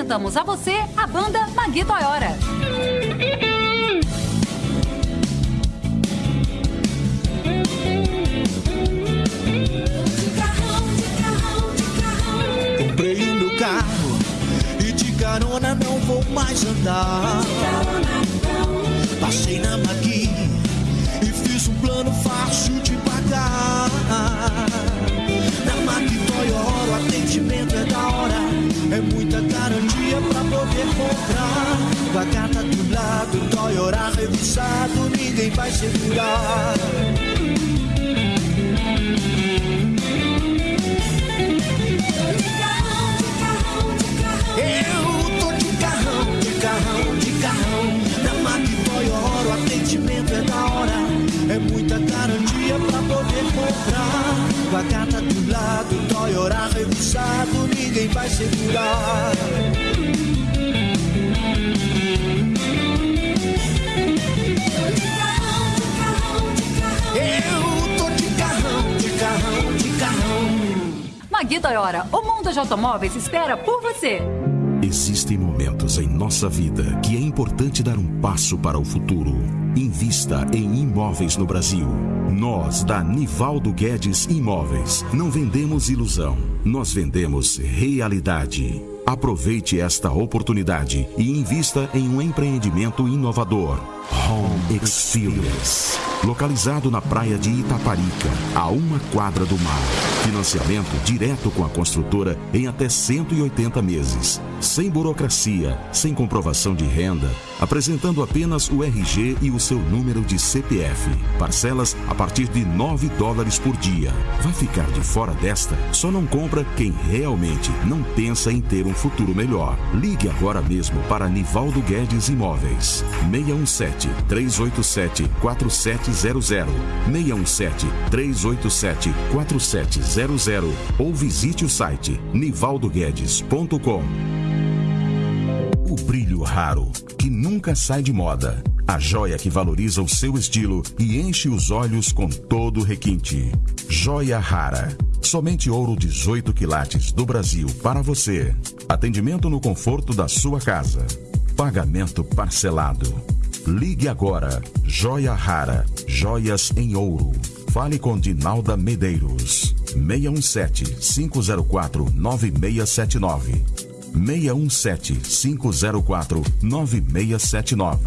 Apresentamos a você a banda Magui Toyora. Comprei o meu carro e de carona não vou mais andar. Passei na Com a carta do lado, Toyota revisado, ninguém vai segurar. Eu tô de carrão, de carrão, de carrão. Na Mac Toyota, o atendimento é da hora. É muita garantia pra poder comprar. Com a carta do lado, Toyota revisado, ninguém vai segurar. Carrão. Magui Toyora, o mundo de automóveis espera por você. Existem momentos em nossa vida que é importante dar um passo para o futuro. Invista em imóveis no Brasil. Nós, da Nivaldo Guedes Imóveis, não vendemos ilusão, nós vendemos realidade. Aproveite esta oportunidade e invista em um empreendimento inovador. Home Experience. Localizado na praia de Itaparica, a uma quadra do mar. Financiamento direto com a construtora em até 180 meses. Sem burocracia, sem comprovação de renda, apresentando apenas o RG e o seu número de CPF. Parcelas a partir de 9 dólares por dia. Vai ficar de fora desta? Só não compra quem realmente não pensa em ter um futuro melhor. Ligue agora mesmo para Nivaldo Guedes Imóveis. 617 387 4700 617 387 4700 ou visite o site nivaldoguedes.com. O brilho raro que nunca sai de moda. A joia que valoriza o seu estilo e enche os olhos com todo requinte. Joia rara. Somente ouro 18 quilates do Brasil para você. Atendimento no conforto da sua casa. Pagamento parcelado. Ligue agora. Joia rara. Joias em ouro. Fale com Dinalda Medeiros. 617 504 9679. 617-504-9679.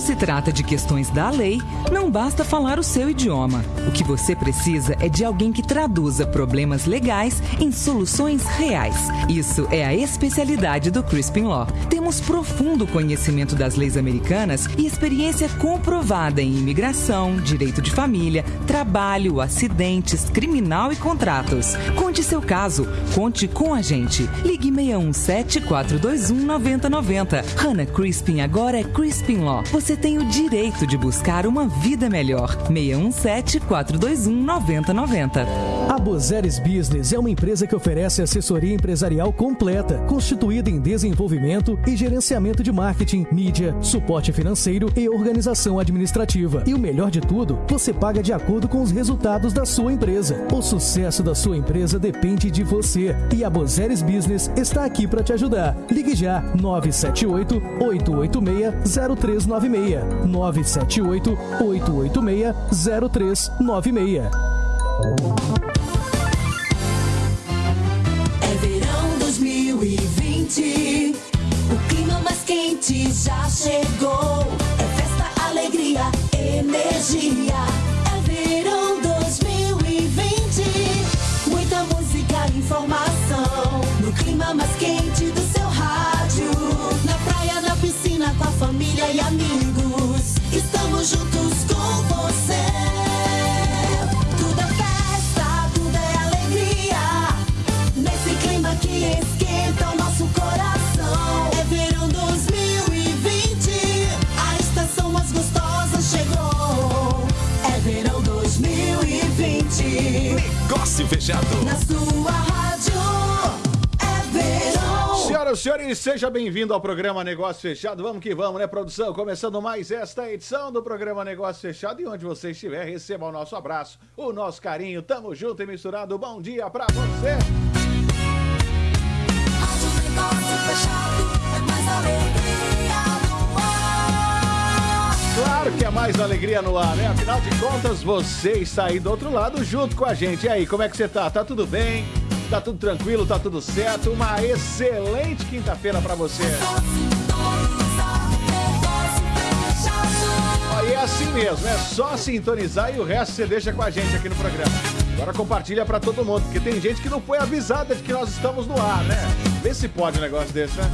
Quando se trata de questões da lei, não basta falar o seu idioma. O que você precisa é de alguém que traduza problemas legais em soluções reais. Isso é a especialidade do Crispin Law. Temos profundo conhecimento das leis americanas e experiência comprovada em imigração, direito de família, trabalho, acidentes, criminal e contratos. Conte seu caso. Conte com a gente. Ligue 617 421 9090. Hannah Crispin agora é Crispin Law. Você tem o direito de buscar uma vida melhor. 617 421 9090. A Bozeres Business é uma empresa que oferece assessoria empresarial completa, constituída em desenvolvimento e gerenciamento de marketing, mídia, suporte financeiro e organização administrativa. E o melhor de tudo, você paga de acordo com os resultados da sua empresa. O sucesso da sua empresa depende de você. E a Bozeres Business está aqui para te ajudar. Ligue já 978 886 0396 978 886 0396. 2020. O clima mais quente já chegou. É festa, alegria, energia. É verão 2020. Muita música informação. No clima mais quente do seu rádio. Na praia, na piscina, com a família e amigos. Estamos juntos com você. Senhores, seja bem-vindo ao programa Negócio Fechado. Vamos que vamos, né, produção? Começando mais esta edição do programa Negócio Fechado. E onde você estiver, receba o nosso abraço, o nosso carinho. Tamo junto e misturado. Bom dia pra você! Claro que é mais alegria no ar, né? Afinal de contas, você está aí do outro lado junto com a gente. E aí, como é que você tá? Tá tudo bem? Tá tudo tranquilo? Tá tudo certo? Uma excelente quinta-feira para você. Ó, E é assim mesmo, é só sintonizar e o resto você deixa com a gente aqui no programa. Agora compartilha pra todo mundo, porque tem gente que não foi avisada de que nós estamos no ar, né? Vê se pode um negócio desse, né?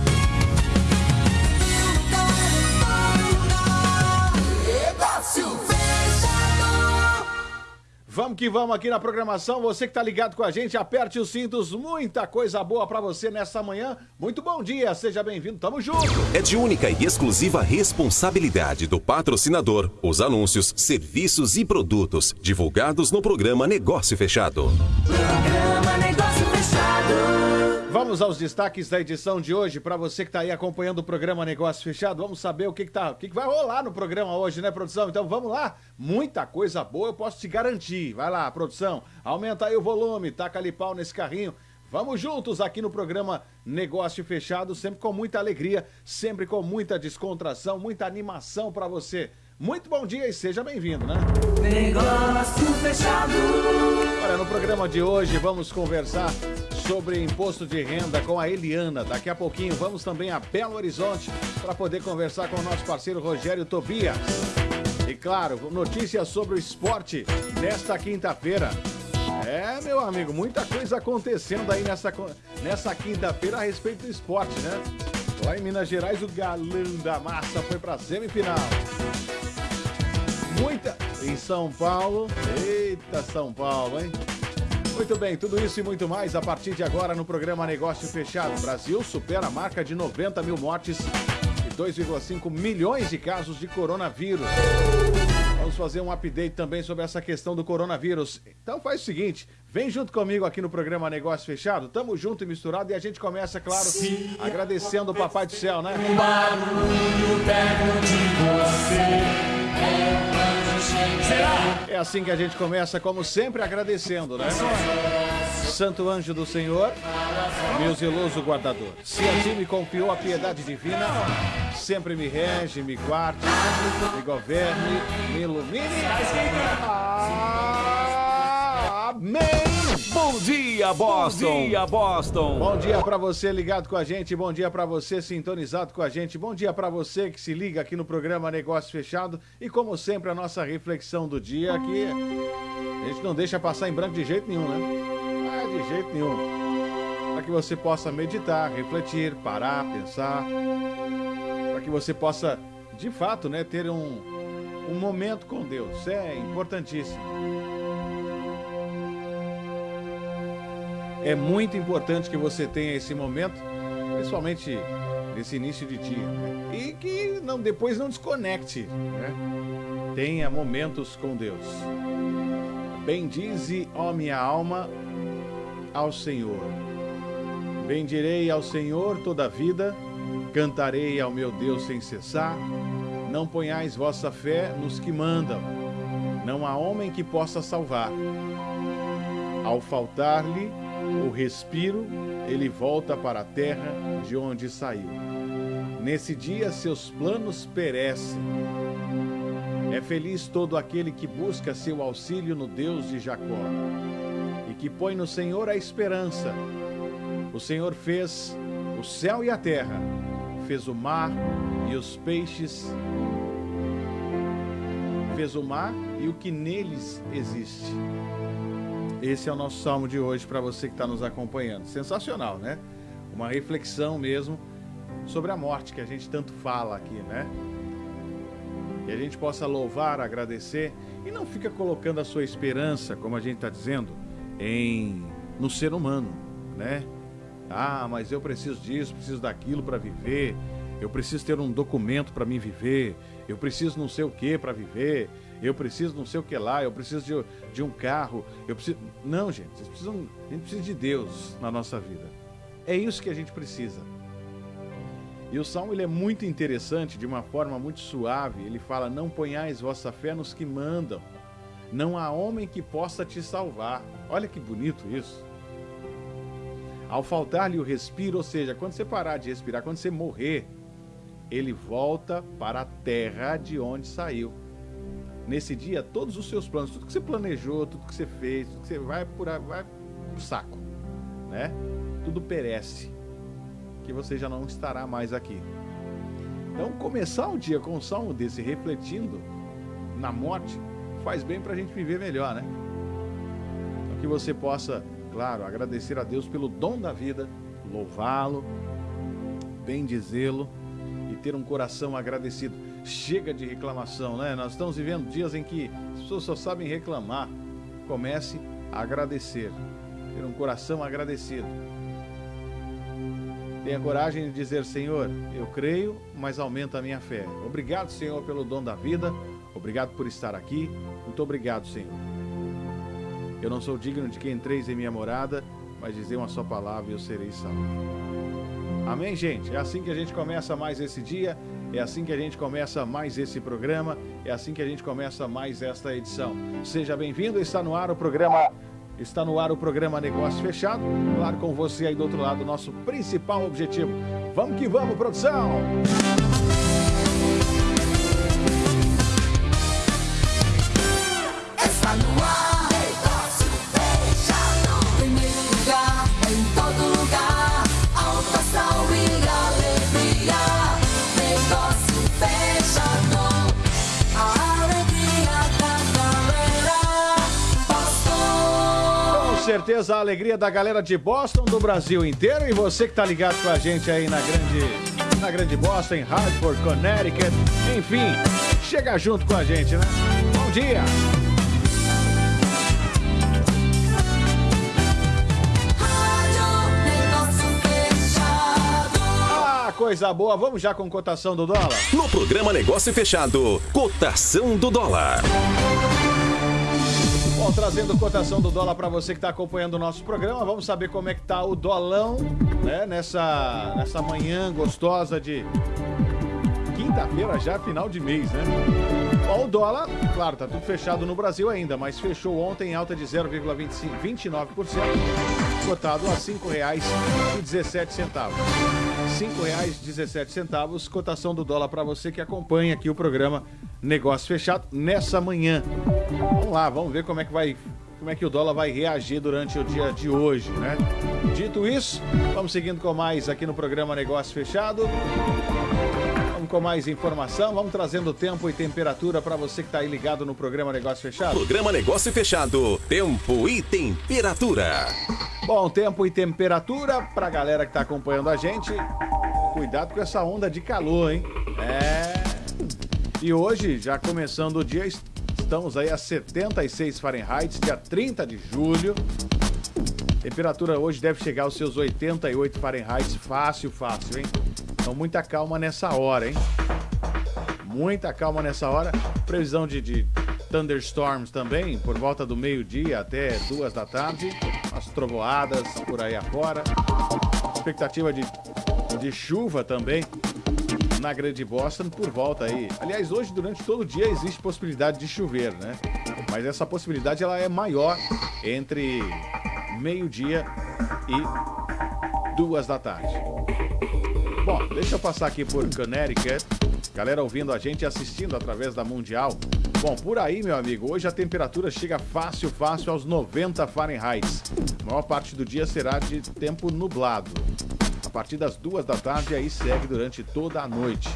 Vamos que vamos aqui na programação. Você que tá ligado com a gente, aperte os cintos. Muita coisa boa pra você nessa manhã. Muito bom dia, seja bem-vindo. Tamo junto. É de única e exclusiva responsabilidade do patrocinador os anúncios, serviços e produtos divulgados no programa Negócio Fechado. Programa Negócio Fechado. Vamos aos destaques da edição de hoje. Pra você que tá aí acompanhando o programa Negócio Fechado, vamos saber o que, que, tá, o que, que vai rolar no programa hoje, né, produção? Então vamos lá. Muita coisa boa, eu posso te garantir. Vai lá, produção. Aumenta aí o volume, taca ali pau nesse carrinho. Vamos juntos aqui no programa Negócio Fechado, sempre com muita alegria, sempre com muita descontração, muita animação pra você. Muito bom dia e seja bem-vindo, né? Negócio Fechado. Olha, no programa de hoje vamos conversar sobre imposto de renda com a Eliana. Daqui a pouquinho vamos também a Belo Horizonte para poder conversar com o nosso parceiro Rogério Tobias. E claro, notícias sobre o esporte nesta quinta-feira. É, meu amigo, muita coisa acontecendo aí nessa, nessa quinta-feira a respeito do esporte, né? Lá em Minas Gerais, o galã da massa foi para semifinal. Muita. Em São Paulo. Eita, São Paulo, hein? Muito bem, tudo isso e muito mais a partir de agora no programa Negócio Fechado. Brasil supera a marca de 90 mil mortes e 2,5 milhões de casos de coronavírus. Vamos fazer um update também sobre essa questão do coronavírus. Então faz o seguinte, vem junto comigo aqui no programa Negócio Fechado. Tamo junto e misturado e a gente começa, claro, agradecendo o Papai do Céu, né? É assim que a gente começa, como sempre, agradecendo, né? Santo anjo do Senhor, meu zeloso guardador, se a ti me confiou a piedade divina, sempre me rege, me guarde, me governe, me ilumine. Amém! Bom dia, Boston! Bom dia, Boston! Bom dia pra você ligado com a gente, bom dia pra você sintonizado com a gente, bom dia pra você que se liga aqui no programa Negócio Fechado e como sempre a nossa reflexão do dia aqui a gente não deixa passar em branco de jeito nenhum, né? De jeito nenhum. Para que você possa meditar, refletir, parar, pensar, para que você possa de fato, né, ter um um momento com Deus. É importantíssimo. É muito importante que você tenha esse momento, principalmente nesse início de dia, né? e que não depois não desconecte, né? Tenha momentos com Deus. Bendize, ó minha alma, ao Senhor. Bendirei ao Senhor toda a vida, cantarei ao meu Deus sem cessar. Não ponhais vossa fé nos que mandam, não há homem que possa salvar. Ao faltar-lhe o respiro, ele volta para a terra de onde saiu. Nesse dia seus planos perecem. É feliz todo aquele que busca seu auxílio no Deus de Jacó que põe no Senhor a esperança. O Senhor fez o céu e a terra, fez o mar e os peixes, fez o mar e o que neles existe. Esse é o nosso salmo de hoje para você que está nos acompanhando. Sensacional, né? Uma reflexão mesmo sobre a morte que a gente tanto fala aqui, né? Que a gente possa louvar, agradecer e não fica colocando a sua esperança, como a gente está dizendo, em no ser humano, né? Ah, mas eu preciso disso, preciso daquilo para viver. Eu preciso ter um documento para mim viver. Eu preciso não sei o que para viver. Eu preciso não sei o que lá. Eu preciso de, de um carro. Eu preciso. Não, gente. Vocês precisam, a gente precisa de Deus na nossa vida. É isso que a gente precisa. E o salmo ele é muito interessante, de uma forma muito suave. Ele fala: Não ponhais vossa fé nos que mandam. Não há homem que possa te salvar. Olha que bonito isso. Ao faltar-lhe o respiro, ou seja, quando você parar de respirar, quando você morrer, ele volta para a terra de onde saiu. nesse dia todos os seus planos, tudo que você planejou, tudo que você fez, tudo que você vai por aí, vai pro saco, né? Tudo perece, que você já não estará mais aqui. Então, começar o dia com um salmo desse, refletindo na morte, faz bem pra gente viver melhor, né? Que você possa, claro, agradecer a Deus pelo dom da vida, louvá-lo, bendizê-lo e ter um coração agradecido. Chega de reclamação, né? Nós estamos vivendo dias em que as pessoas só sabem reclamar. Comece a agradecer, ter um coração agradecido. Tenha coragem de dizer, Senhor, eu creio, mas aumenta a minha fé. Obrigado, Senhor, pelo dom da vida. Obrigado por estar aqui. Muito obrigado, Senhor. Eu não sou digno de que entreis em minha morada, mas dizer uma só palavra e eu serei salvo. Amém, gente? É assim que a gente começa mais esse dia, é assim que a gente começa mais esse programa, é assim que a gente começa mais esta edição. Seja bem-vindo, está no ar o programa. Está no ar o programa Negócio Fechado. Claro, com você aí do outro lado, nosso principal objetivo. Vamos que vamos, produção! Certeza a alegria da galera de Boston, do Brasil inteiro e você que tá ligado com a gente aí na grande, na grande Boston, em Hartford, Connecticut, enfim, chega junto com a gente, né? Bom dia! Ah, coisa boa, vamos já com cotação do dólar? No programa Negócio Fechado, cotação do dólar. Bom, trazendo cotação do dólar para você que está acompanhando o nosso programa, vamos saber como é que tá o dolão, né, nessa, nessa manhã gostosa de quinta-feira já, final de mês, né? O dólar, claro, tá tudo fechado no Brasil ainda, mas fechou ontem em alta de 0,29%, cotado a R$ 5,17. R$ 5,17, cotação do dólar para você que acompanha aqui o programa Negócio Fechado nessa manhã. Vamos lá, vamos ver como é que vai como é que o dólar vai reagir durante o dia de hoje, né? Dito isso, vamos seguindo com mais aqui no programa Negócio Fechado. Com mais informação, vamos trazendo tempo e temperatura para você que está aí ligado no programa Negócio Fechado. Programa Negócio Fechado, tempo e temperatura. Bom, tempo e temperatura para a galera que está acompanhando a gente. Cuidado com essa onda de calor, hein? É. E hoje, já começando o dia, estamos aí a 76 Fahrenheit, dia 30 de julho. Temperatura hoje deve chegar aos seus 88 Fahrenheit, fácil, fácil, hein? Então muita calma nessa hora, hein? Muita calma nessa hora. Previsão de, de thunderstorms também, por volta do meio-dia até duas da tarde. As trovoadas por aí afora. Expectativa de, de chuva também na Grande Boston por volta aí. Aliás, hoje durante todo o dia existe possibilidade de chover, né? Mas essa possibilidade ela é maior entre meio-dia e duas da tarde. Bom, deixa eu passar aqui por Connecticut. Galera ouvindo a gente e assistindo através da Mundial. Bom, por aí, meu amigo, hoje a temperatura chega fácil, fácil aos 90 Fahrenheit. A maior parte do dia será de tempo nublado. A partir das duas da tarde, aí segue durante toda a noite.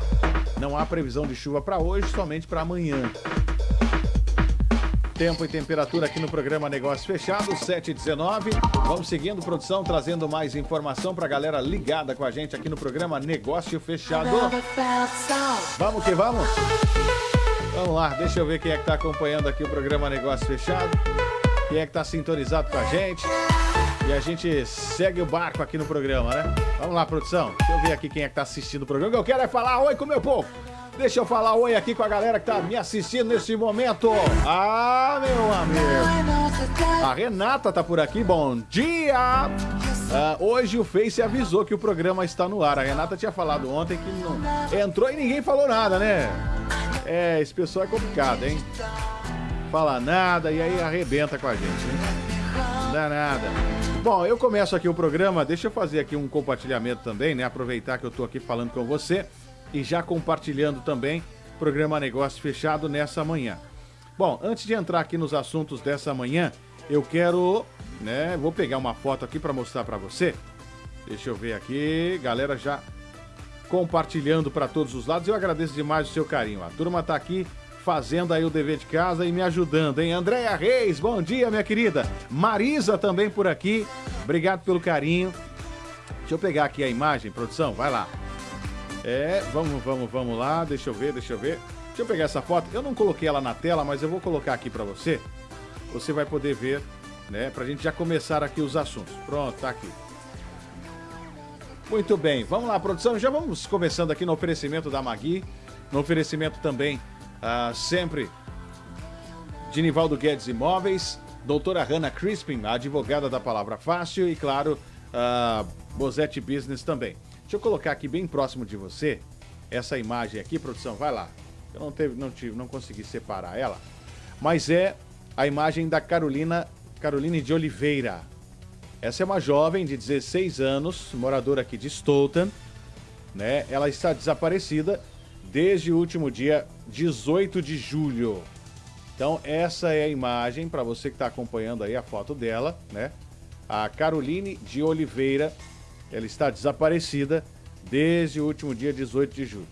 Não há previsão de chuva para hoje, somente para amanhã. Tempo e temperatura aqui no programa Negócio Fechado, 7 e 19. Vamos seguindo, produção, trazendo mais informação para a galera ligada com a gente aqui no programa Negócio Fechado. Vamos que vamos? Vamos lá, deixa eu ver quem é que tá acompanhando aqui o programa Negócio Fechado. Quem é que tá sintonizado com a gente. E a gente segue o barco aqui no programa, né? Vamos lá, produção. Deixa eu ver aqui quem é que tá assistindo o programa. O que eu quero é falar oi com o meu povo. Deixa eu falar oi aqui com a galera que tá me assistindo nesse momento. Ah, meu amigo. A Renata tá por aqui, bom dia! Ah, hoje o Face avisou que o programa está no ar. A Renata tinha falado ontem que não entrou e ninguém falou nada, né? É, esse pessoal é complicado, hein? Fala nada e aí arrebenta com a gente, né? Não dá nada. Bom, eu começo aqui o programa, deixa eu fazer aqui um compartilhamento também, né? Aproveitar que eu tô aqui falando com você e já compartilhando também programa Negócio Fechado nessa manhã. Bom, antes de entrar aqui nos assuntos dessa manhã, eu quero, né, vou pegar uma foto aqui para mostrar para você. Deixa eu ver aqui, galera já compartilhando para todos os lados. Eu agradeço demais o seu carinho. A turma tá aqui fazendo aí o dever de casa e me ajudando, hein? Andréia Reis, bom dia, minha querida. Marisa também por aqui. Obrigado pelo carinho. Deixa eu pegar aqui a imagem, produção, vai lá. É, vamos, vamos, vamos lá. Deixa eu ver, deixa eu ver. Deixa eu pegar essa foto. Eu não coloquei ela na tela, mas eu vou colocar aqui para você. Você vai poder ver, né? Pra gente já começar aqui os assuntos. Pronto, tá aqui. Muito bem, vamos lá, produção. Já vamos começando aqui no oferecimento da Magui, no oferecimento também, ah, sempre, de Nivaldo Guedes Imóveis, doutora Hanna Crispin, a advogada da Palavra Fácil, e claro, a Bozete Business também. Deixa eu colocar aqui bem próximo de você essa imagem aqui, produção, vai lá. Eu não, teve, não, tive, não consegui separar ela, mas é a imagem da Carolina, Caroline de Oliveira. Essa é uma jovem de 16 anos, moradora aqui de Stoughton, né? Ela está desaparecida desde o último dia 18 de julho. Então, essa é a imagem para você que está acompanhando aí a foto dela, né? A Caroline de Oliveira, ela está desaparecida desde o último dia 18 de julho.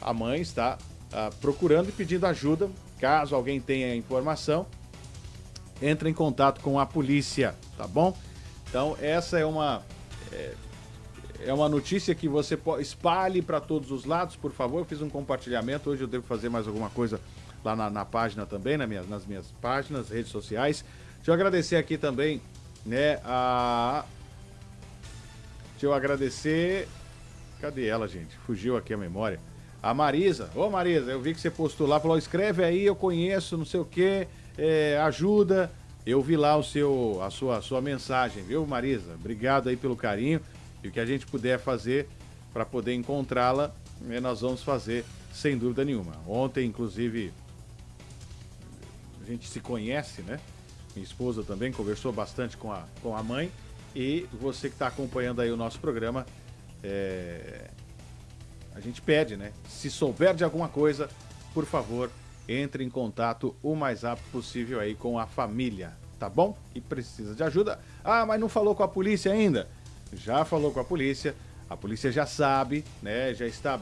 A mãe está ah, procurando e pedindo ajuda. Caso alguém tenha informação, entre em contato com a polícia, tá bom? Então, essa é uma é, é uma notícia que você espalhe para todos os lados, por favor. Eu fiz um compartilhamento, hoje eu devo fazer mais alguma coisa lá na, na página também, na minha, nas minhas páginas, redes sociais. Deixa eu agradecer aqui também, né, a... Deixa eu agradecer... Cadê ela, gente? Fugiu aqui a memória. A Marisa. Ô, Marisa, eu vi que você postou lá, falou, escreve aí, eu conheço, não sei o quê, é, ajuda. Eu vi lá o seu, a sua, a sua mensagem, viu, Marisa? Obrigado aí pelo carinho. E o que a gente puder fazer para poder encontrá-la, né, nós vamos fazer sem dúvida nenhuma. Ontem, inclusive, a gente se conhece, né? Minha esposa também conversou bastante com a, com a mãe. E você que está acompanhando aí o nosso programa, é... a gente pede, né? Se souber de alguma coisa, por favor, entre em contato o mais rápido possível aí com a família, tá bom? E precisa de ajuda. Ah, mas não falou com a polícia ainda? Já falou com a polícia, a polícia já sabe, né? Já está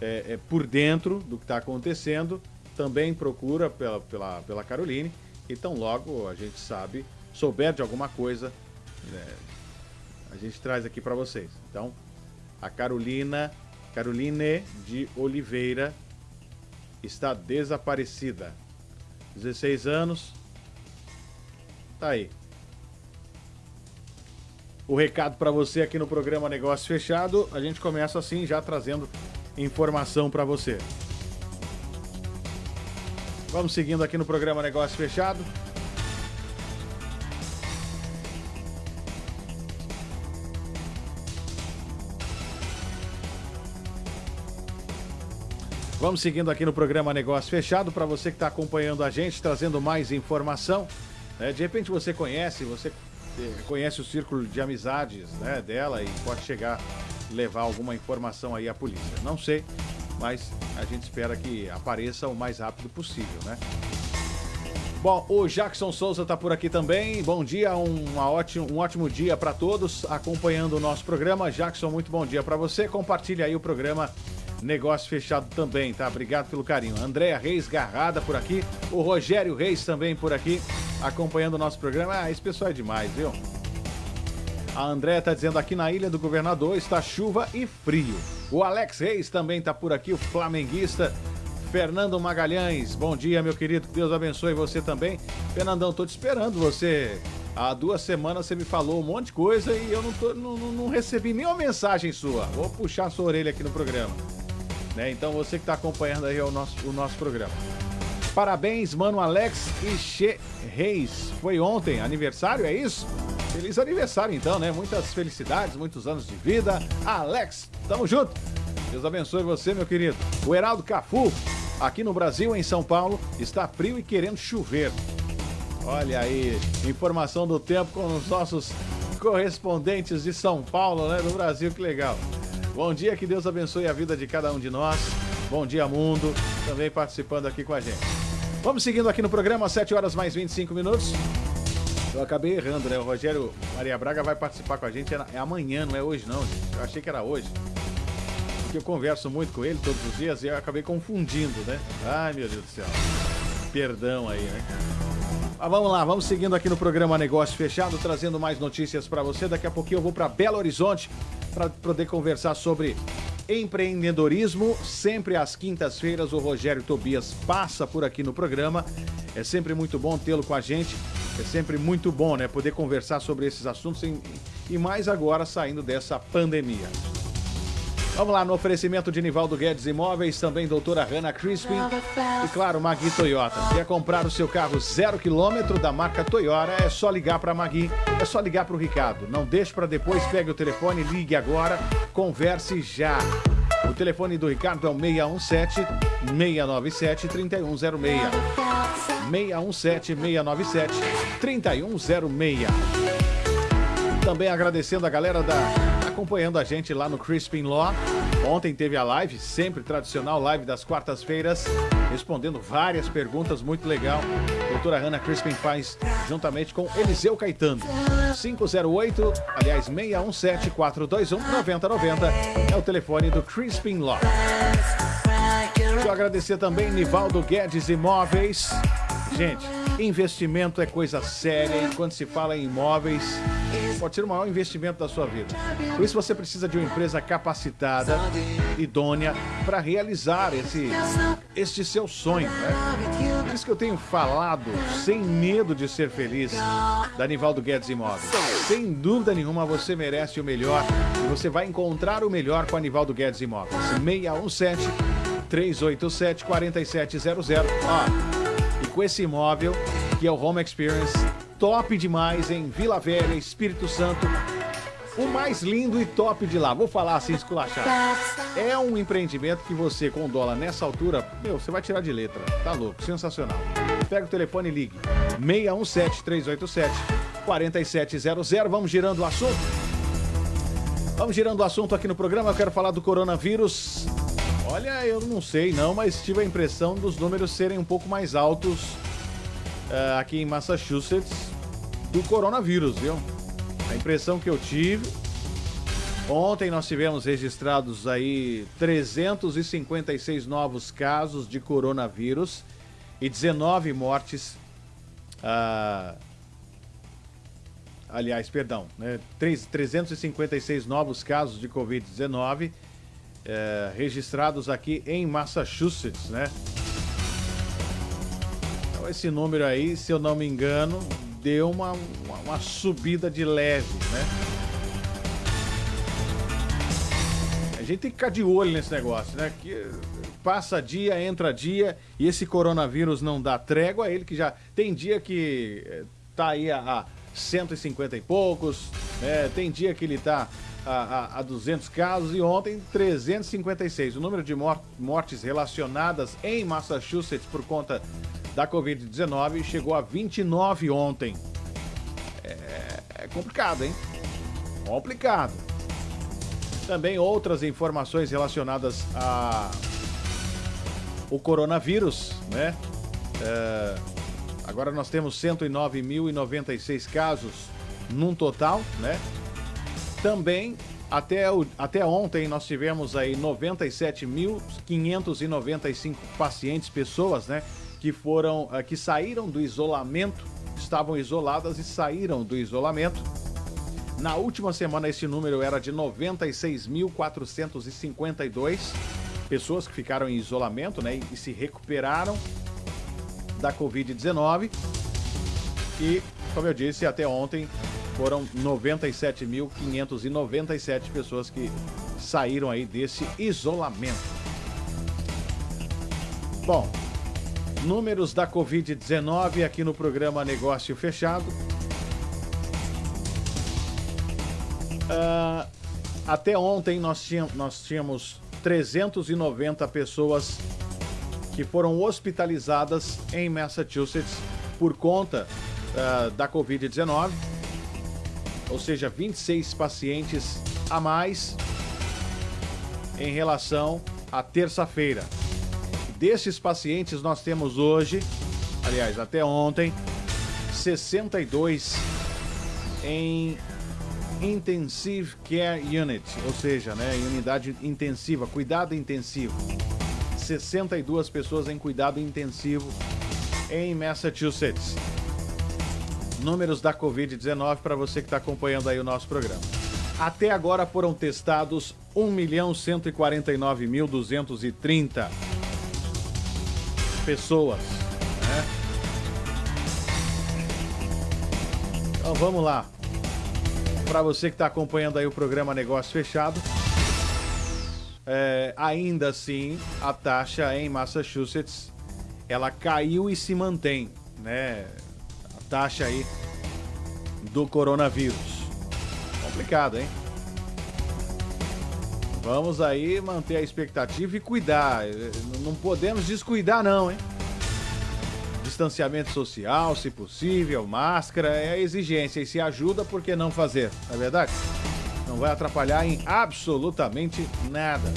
é, é, por dentro do que está acontecendo. Também procura pela, pela, pela Caroline. Então, logo a gente sabe, souber de alguma coisa, né, a gente traz aqui para vocês. Então, a Carolina, Caroline de Oliveira, está desaparecida. 16 anos. Tá aí. O recado para você aqui no programa Negócio Fechado, a gente começa assim já trazendo informação para você. Vamos seguindo aqui no programa Negócio Fechado. Vamos seguindo aqui no programa Negócio Fechado para você que está acompanhando a gente, trazendo mais informação. Né? De repente você conhece, você eh, conhece o círculo de amizades né, dela e pode chegar levar alguma informação aí à polícia. Não sei, mas a gente espera que apareça o mais rápido possível, né? Bom, o Jackson Souza está por aqui também. Bom dia, um ótimo, um ótimo dia para todos acompanhando o nosso programa. Jackson, muito bom dia para você. Compartilhe aí o programa Negócio fechado também, tá? Obrigado pelo carinho. Andréa Reis Garrada por aqui. O Rogério Reis também por aqui, acompanhando o nosso programa. Ah, esse pessoal é demais, viu? A Andréa tá dizendo aqui na Ilha do Governador está chuva e frio. O Alex Reis também tá por aqui, o flamenguista. Fernando Magalhães, bom dia, meu querido. Deus abençoe você também. Fernandão, tô te esperando. Você, há duas semanas, você me falou um monte de coisa e eu não, tô, não, não recebi nenhuma mensagem sua. Vou puxar sua orelha aqui no programa. Né? Então você que está acompanhando aí o nosso, o nosso programa. Parabéns, mano Alex Che Reis. Foi ontem, aniversário, é isso? Feliz aniversário então, né? Muitas felicidades, muitos anos de vida. Alex, tamo junto. Deus abençoe você, meu querido. O Heraldo Cafu, aqui no Brasil, em São Paulo, está frio e querendo chover. Olha aí, informação do tempo com os nossos correspondentes de São Paulo, né? Do Brasil, que legal. Bom dia, que Deus abençoe a vida de cada um de nós. Bom dia, mundo, também participando aqui com a gente. Vamos seguindo aqui no programa, 7 horas mais 25 minutos. Eu acabei errando, né? O Rogério Maria Braga vai participar com a gente. É, é amanhã, não é hoje, não, gente. Eu achei que era hoje. Porque eu converso muito com ele todos os dias e eu acabei confundindo, né? Ai, meu Deus do céu. Perdão aí, né? Mas vamos lá, vamos seguindo aqui no programa Negócio Fechado, trazendo mais notícias para você. Daqui a pouquinho eu vou para Belo Horizonte para poder conversar sobre empreendedorismo. Sempre às quintas-feiras o Rogério Tobias passa por aqui no programa. É sempre muito bom tê-lo com a gente. É sempre muito bom, né, poder conversar sobre esses assuntos e mais agora saindo dessa pandemia. Vamos lá, no oferecimento de Nivaldo Guedes Imóveis, também doutora Hanna Crispin e, claro, Magui Toyota. Quer comprar o seu carro zero quilômetro da marca Toyota? É só ligar para Magui, é só ligar para o Ricardo. Não deixe para depois, pegue o telefone, ligue agora, converse já. O telefone do Ricardo é o 617 697 3106. 617 697 3106. Também agradecendo a galera da acompanhando a gente lá no Crispin Law. Ontem teve a live, sempre tradicional live das quartas-feiras, respondendo várias perguntas, muito legal. Doutora Hannah Crispin faz juntamente com Eliseu Caetano. 508, aliás, 617 421 9090 é o telefone do Crispin Law. Quero agradecer também Nivaldo Guedes Imóveis. Gente, investimento é coisa séria quando se fala em imóveis, pode ser o maior investimento da sua vida. Por isso você precisa de uma empresa capacitada, idônea, para realizar esse, este seu sonho. Né? Por isso que eu tenho falado, sem medo de ser feliz, da Nivaldo Guedes Imóveis. Sem dúvida nenhuma, você merece o melhor e você vai encontrar o melhor com a Nivaldo Guedes Imóveis. 617 387 4700. Ó, e com esse imóvel, que é o Home Experience, top demais em Vila Velha, Espírito Santo. O mais lindo e top de lá, vou falar assim esculachado. É um empreendimento que você, com dólar nessa altura, meu, você vai tirar de letra. Tá louco, sensacional. Pega o telefone e ligue. 617-387-4700. Vamos girando o assunto. Vamos girando o assunto aqui no programa. Eu quero falar do coronavírus. Olha, eu não sei não, mas tive a impressão dos números serem um pouco mais altos uh, aqui em Massachusetts do coronavírus, viu? A impressão que eu tive. Ontem nós tivemos registrados aí 356 novos casos de coronavírus e 19 mortes. Uh, aliás, perdão, né? 356 novos casos de Covid-19 uh, registrados aqui em Massachusetts, né? Esse número aí, se eu não me engano, deu uma, uma, uma subida de leve, né? A gente tem que ficar de olho nesse negócio, né? Que passa dia, entra dia e esse coronavírus não dá trégua. Ele que já tem dia que eh, tá aí a, a 150 e poucos, né? tem dia que ele tá a, a, a 200 casos e ontem 356. O número de mortes relacionadas em Massachusetts por conta da Covid-19 chegou a 29 ontem. É, é complicado, hein? Complicado. Também outras informações relacionadas a o coronavírus, né? É, agora nós temos 109.096 casos num total, né? Também até, o, até ontem nós tivemos aí 97.595 pacientes, pessoas, né? Que foram eh, que saíram do isolamento, estavam isoladas e saíram do isolamento. Na última semana esse número era de 96.452 pessoas que ficaram em isolamento, né, e se recuperaram da COVID-19. E, como eu disse, até ontem foram 97.597 pessoas que saíram aí desse isolamento. Bom, Números da Covid-19 aqui no programa Negócio Fechado. Uh, até ontem nós tínhamos, nós tínhamos 390 pessoas que foram hospitalizadas em Massachusetts por conta uh, da Covid-19, ou seja, 26 pacientes a mais em relação à terça-feira. Desses pacientes, nós temos hoje aliás, até ontem, 62 em Intensive Care Unit, ou seja, né, unidade intensiva, cuidado intensivo. 62 pessoas em cuidado intensivo em Massachusetts. Números da Covid-19 para você que está acompanhando aí o nosso programa. Até agora foram testados 1.149.230 pessoas. Né? Então vamos lá. Para você que está acompanhando aí o programa Negócio Fechado, é, ainda assim a taxa em Massachusetts ela caiu e se mantém, né? A taxa aí do coronavírus. Complicado, hein? Vamos aí manter a expectativa e cuidar. Não podemos descuidar, não, hein? Distanciamento social, se possível, máscara, é a exigência. E se ajuda, por que não fazer? Não é verdade? Não vai atrapalhar em absolutamente nada.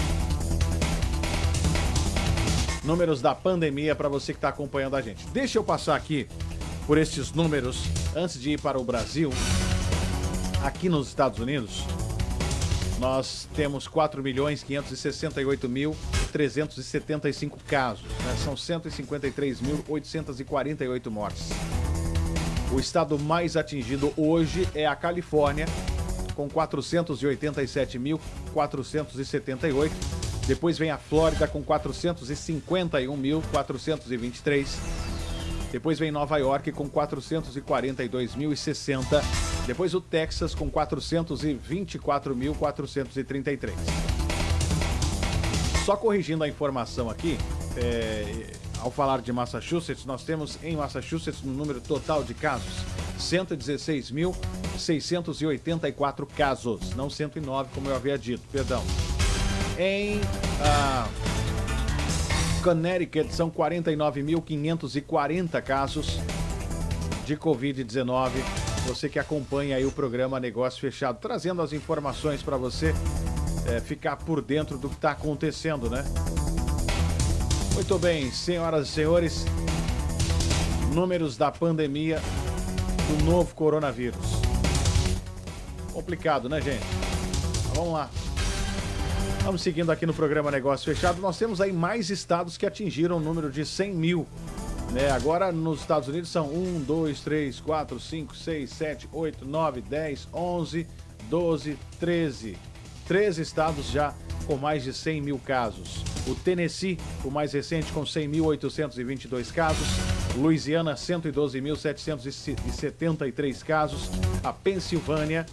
Números da pandemia para você que está acompanhando a gente. Deixa eu passar aqui por esses números antes de ir para o Brasil. Aqui nos Estados Unidos, nós temos 4.568.375 casos. Né? São 153.848 mortes. O estado mais atingido hoje é a Califórnia, com 487.478. Depois vem a Flórida com 451.423. Depois vem Nova York com 442.060. Depois o Texas com 424.433. Só corrigindo a informação aqui, é, ao falar de Massachusetts, nós temos em Massachusetts no número total de casos 116.684 casos, não 109 como eu havia dito, perdão. Em ah, Connecticut são 49.540 casos de Covid-19. Você que acompanha aí o programa Negócio Fechado, trazendo as informações para você é, ficar por dentro do que está acontecendo, né? Muito bem, senhoras e senhores, números da pandemia do novo coronavírus. Complicado, né, gente? Vamos lá. Vamos seguindo aqui no programa Negócio Fechado. Nós temos aí mais estados que atingiram o número de 100 mil. Né? Agora nos Estados Unidos são 1, 2, 3, 4, 5, 6, 7, 8, 9, 10, 11, 12, 13. 13 estados já com mais de 100 mil casos. O Tennessee, o mais recente, com 100.822 casos. Louisiana, 112.773 casos. A Pensilvânia,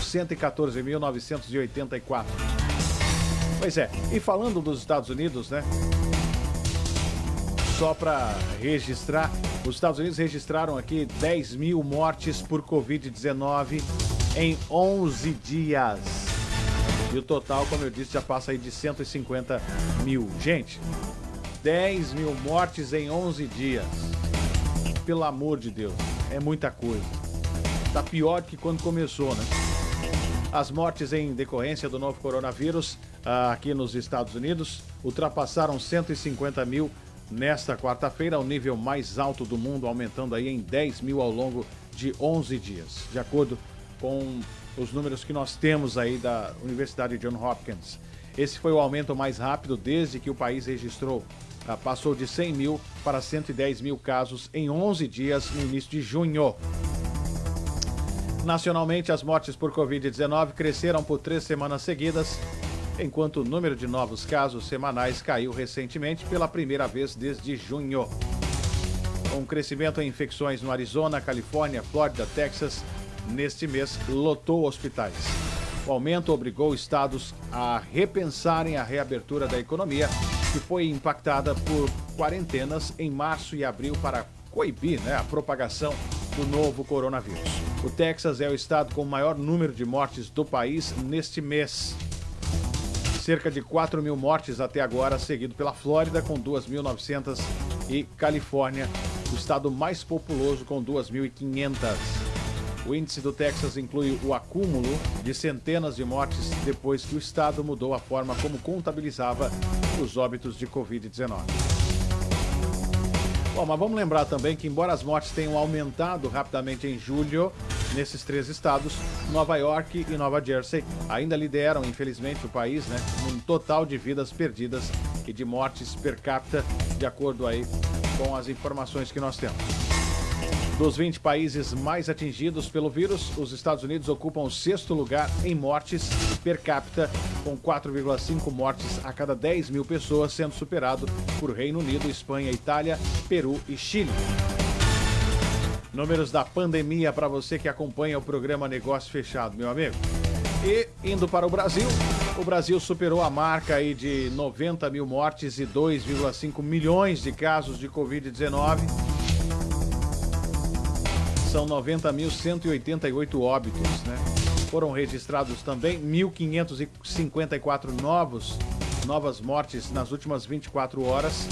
114.984. Pois é, e falando dos Estados Unidos, né? Só para registrar, os Estados Unidos registraram aqui 10 mil mortes por Covid-19 em 11 dias. E o total, como eu disse, já passa aí de 150 mil. Gente, 10 mil mortes em 11 dias. Pelo amor de Deus, é muita coisa. Tá pior que quando começou, né? As mortes em decorrência do novo coronavírus aqui nos Estados Unidos ultrapassaram 150 mil nesta quarta-feira, o nível mais alto do mundo, aumentando aí em 10 mil ao longo de 11 dias, de acordo com os números que nós temos aí da Universidade John Hopkins. Esse foi o aumento mais rápido desde que o país registrou. Ah, passou de 100 mil para 110 mil casos em 11 dias no início de junho. Nacionalmente, as mortes por Covid-19 cresceram por três semanas seguidas, enquanto o número de novos casos semanais caiu recentemente pela primeira vez desde junho. Com um crescimento em infecções no Arizona, Califórnia, Flórida, Texas, neste mês lotou hospitais. O aumento obrigou estados a repensarem a reabertura da economia, que foi impactada por quarentenas em março e abril para coibir né, a propagação do novo coronavírus. O Texas é o estado com o maior número de mortes do país neste mês. Cerca de 4 mil mortes até agora, seguido pela Flórida, com 2.900, e Califórnia, o estado mais populoso, com 2.500. O índice do Texas inclui o acúmulo de centenas de mortes depois que o estado mudou a forma como contabilizava os óbitos de Covid-19. Bom, mas vamos lembrar também que, embora as mortes tenham aumentado rapidamente em julho, nesses três estados, Nova York e Nova Jersey ainda lideram, infelizmente, o país, né? Um total de vidas perdidas e de mortes per capita, de acordo aí com as informações que nós temos. Dos 20 países mais atingidos pelo vírus, os Estados Unidos ocupam o sexto lugar em mortes per capita, com 4,5 mortes a cada 10 mil pessoas, sendo superado por Reino Unido, Espanha, Itália, Peru e Chile. Números da pandemia para você que acompanha o programa Negócio Fechado, meu amigo. E indo para o Brasil, o Brasil superou a marca aí de 90 mil mortes e 2,5 milhões de casos de Covid-19 são 90.188 óbitos, né? Foram registrados também 1.554 novos novas mortes nas últimas 24 horas,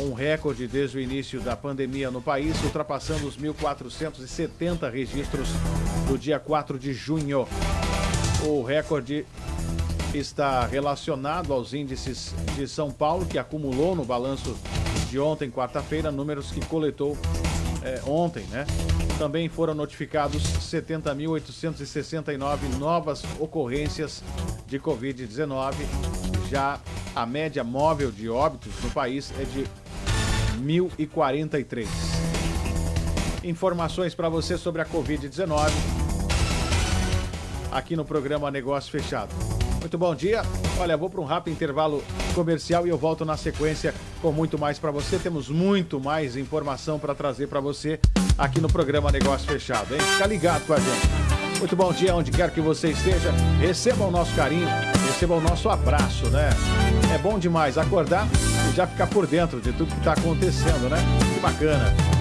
um recorde desde o início da pandemia no país, ultrapassando os 1.470 registros do dia 4 de junho. O recorde está relacionado aos índices de São Paulo, que acumulou no balanço de ontem, quarta-feira, números que coletou é, ontem, né? Também foram notificados 70.869 novas ocorrências de Covid-19. Já a média móvel de óbitos no país é de 1.043. Informações para você sobre a Covid-19 aqui no programa Negócio Fechado. Muito bom dia. Olha, vou para um rápido intervalo comercial e eu volto na sequência com muito mais para você. Temos muito mais informação para trazer para você aqui no programa Negócio Fechado, hein? Fica ligado com a gente. Muito bom dia, onde quer que você esteja. Receba o nosso carinho, receba o nosso abraço, né? É bom demais acordar e já ficar por dentro de tudo que está acontecendo, né? Que bacana.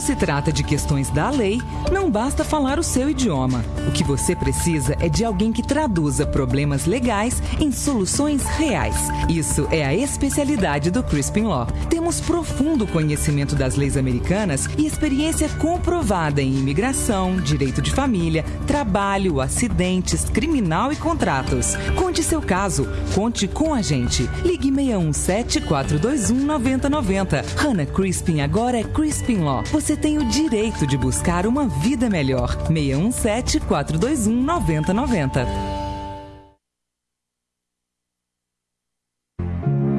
Quando se trata de questões da lei, não basta falar o seu idioma. O que você precisa é de alguém que traduza problemas legais em soluções reais. Isso é a especialidade do Crispin Law. Temos profundo conhecimento das leis americanas e experiência comprovada em imigração, direito de família, trabalho, acidentes, criminal e contratos. Conte seu caso, conte com a gente. Ligue 617 421 9090. Hannah Crispin agora é Crispin Law. Você tem o direito de buscar uma vida melhor. 617 421 9090.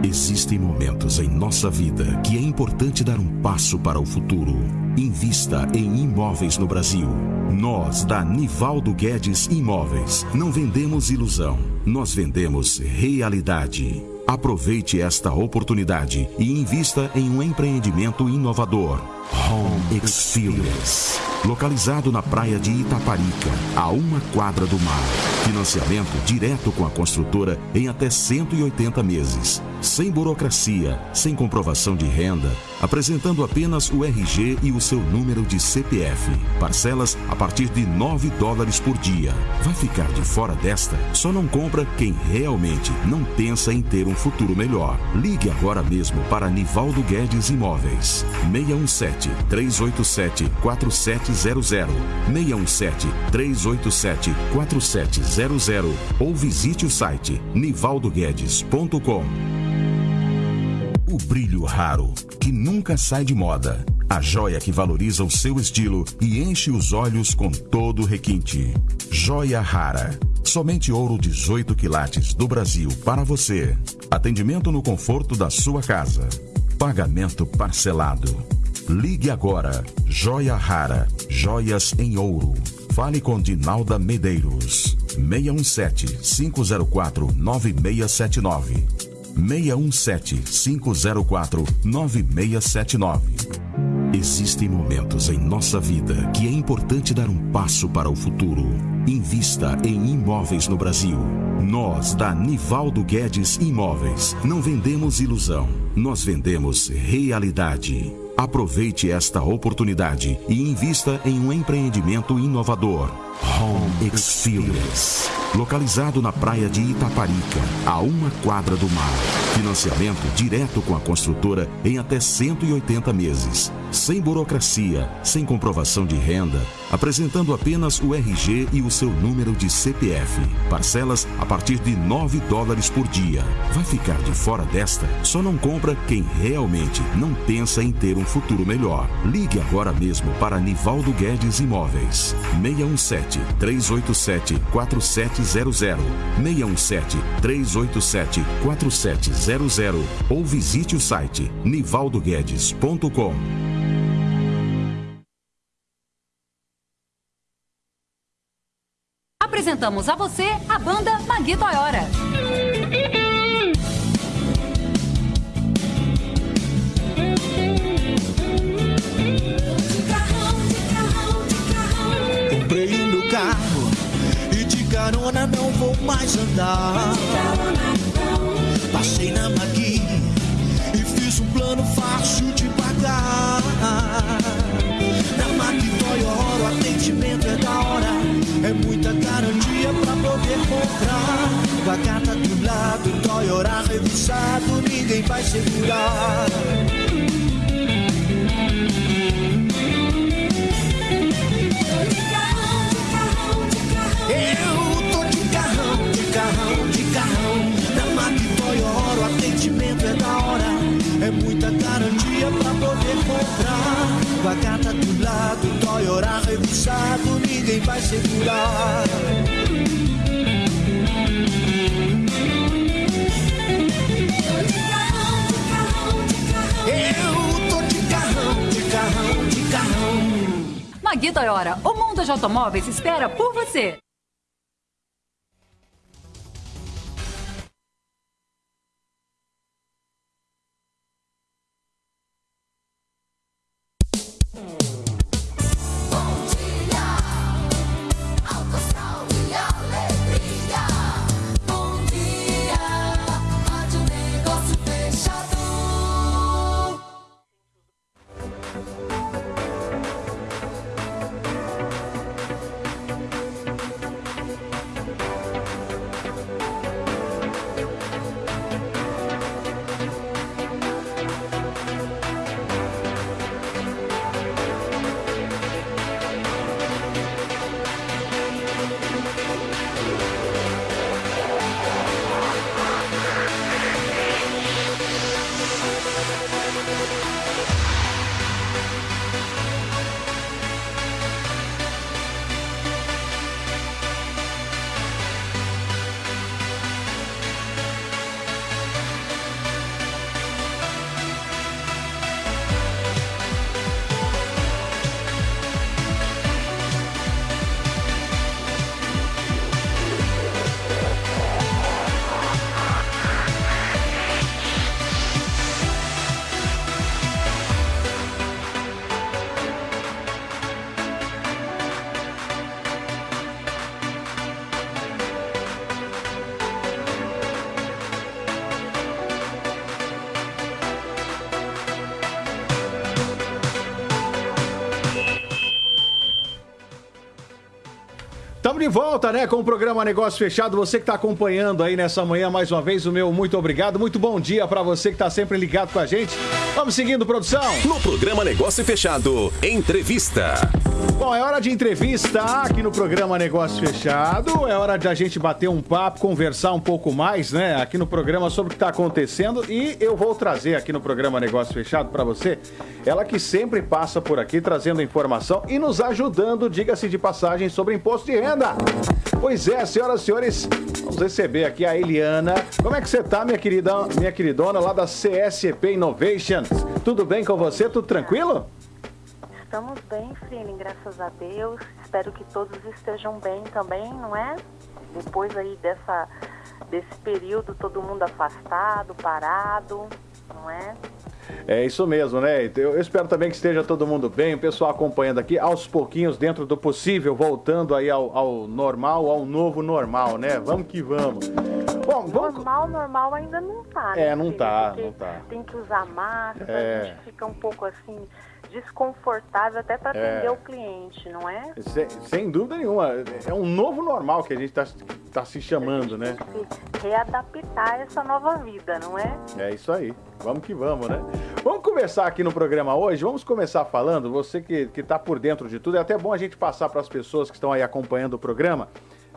Existem momentos em nossa vida que é importante dar um passo para o futuro. Invista em imóveis no Brasil. Nós, da Nivaldo Guedes Imóveis, não vendemos ilusão, nós vendemos realidade. Aproveite esta oportunidade e invista em um empreendimento inovador. Home Experience. Localizado na praia de Itaparica, a uma quadra do mar. Financiamento direto com a construtora em até 180 meses. Sem burocracia, sem comprovação de renda, apresentando apenas o RG e o seu número de CPF. Parcelas a partir de 9 dólares por dia. Vai ficar de fora desta? Só não compra quem realmente não pensa em ter um futuro melhor. Ligue agora mesmo para Nivaldo Guedes Imóveis. 617 387 4700 617 387 4700 ou visite o site nivaldoguedes.com. O brilho raro, que nunca sai de moda. A joia que valoriza o seu estilo e enche os olhos com todo o requinte. Joia rara. Somente ouro 18 quilates do Brasil para você. Atendimento no conforto da sua casa. Pagamento parcelado. Ligue agora. Joia rara. Joias em ouro. Fale com Dinalda Medeiros. 617 504 9679. 617-504-9679. Existem momentos em nossa vida que é importante dar um passo para o futuro. Invista em imóveis no Brasil. Nós, da Nivaldo Guedes Imóveis, não vendemos ilusão, nós vendemos realidade. Aproveite esta oportunidade e invista em um empreendimento inovador. Home Experience. Localizado na praia de Itaparica, a uma quadra do mar. Financiamento direto com a construtora em até 180 meses. Sem burocracia, sem comprovação de renda, apresentando apenas o RG e o seu número de CPF. Parcelas a partir de 9 dólares por dia. Vai ficar de fora desta? Só não compra quem realmente não pensa em ter um futuro melhor. Ligue agora mesmo para Nivaldo Guedes Imóveis. 617 387 4700 617 387 4700 ou visite o site nivaldoguedes.com. Apresentamos a você a banda Magui Toyora. Comprei meu carro e de carona não vou mais andar. Passei na Magui e fiz um plano fácil de pagar. Na Magui Toyota o atendimento é é muita garantia pra poder comprar. Com a carta do lado, Toyota revisado, ninguém vai segurar. Segurar. Eu tô de carrão, de carrão, de carrão. Magui Toyora, o mundo de automóveis espera por você. De volta, né, com o programa Negócio Fechado. Você que está acompanhando aí nessa manhã, mais uma vez, o meu muito obrigado. Muito bom dia para você que está sempre ligado com a gente. Vamos seguindo, produção. No programa Negócio Fechado, entrevista. Bom, é hora de entrevista aqui no programa Negócio Fechado. É hora de a gente bater um papo, conversar um pouco mais, né, aqui no programa sobre o que está acontecendo. E eu vou trazer aqui no programa Negócio Fechado para você, ela que sempre passa por aqui trazendo informação e nos ajudando, diga-se de passagem, sobre imposto de renda. Pois é, senhoras e senhores, vamos receber aqui a Eliana. Como é que você tá, minha querida, minha queridona, lá da CSP Innovations? Tudo bem com você? Tudo tranquilo? Estamos bem, Frine, graças a Deus. Espero que todos estejam bem também, não é? Depois aí dessa, desse período, todo mundo afastado, parado, não é? É isso mesmo, né? Eu espero também que esteja todo mundo bem, o pessoal acompanhando aqui, aos pouquinhos, dentro do possível, voltando aí ao, ao normal, ao novo normal, né? Vamos que vamos. Bom, vamos... Normal, normal ainda não tá, né? É, não Frine? tá, Porque não tá. Tem que usar máscara, É. a gente fica um pouco assim, desconfortável até para É. atender o cliente, não é? Sem, sem dúvida nenhuma, é um novo normal que a gente está tá se chamando, né? Se readaptar essa nova vida, não é? É isso aí. Vamos que vamos, né? Vamos começar aqui no programa hoje. Vamos começar falando, você que está por dentro de tudo, é até bom a gente passar para as pessoas que estão aí acompanhando o programa.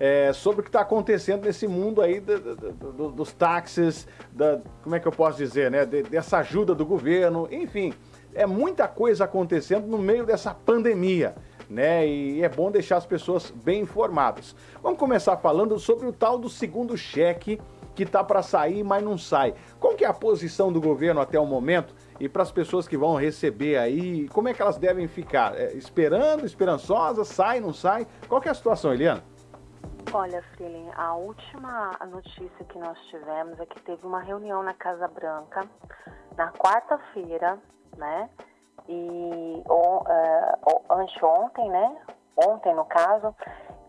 é, sobre o que está acontecendo nesse mundo aí do- do- do- dos táxis, da, como é que eu posso dizer, né? de- dessa ajuda do governo, enfim, é muita coisa acontecendo no meio dessa pandemia, né? E é bom deixar as pessoas bem informadas. Vamos começar falando sobre o tal do segundo cheque que tá para sair, mas não sai. Qual que é a posição do governo até o momento? E para as pessoas que vão receber aí, como é que elas devem ficar? É, esperando, esperançosas, sai, não sai? Qual que é a situação, Eliana? Olha, Freeling, a última notícia que nós tivemos é que teve uma reunião na Casa Branca na quarta-feira, né? E on, é, o- anteontem, né? Ontem, no caso,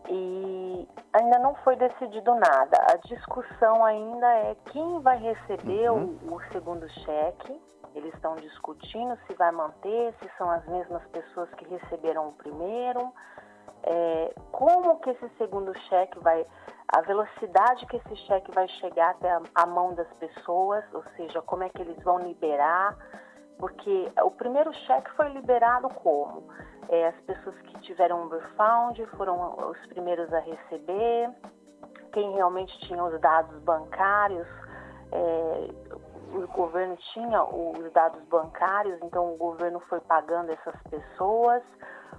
e ainda não foi decidido nada. A discussão ainda é quem vai receber o, o segundo cheque. Eles estão discutindo se vai manter, se são as mesmas pessoas que receberam o primeiro é, como que esse segundo cheque vai, a velocidade que esse cheque vai chegar até a, a mão das pessoas, ou seja, como é que eles vão liberar, porque o primeiro cheque foi liberado como? É, as pessoas que tiveram refund foram os primeiros a receber, quem realmente tinha os dados bancários, é, o governo tinha os dados bancários, então o governo foi pagando essas pessoas.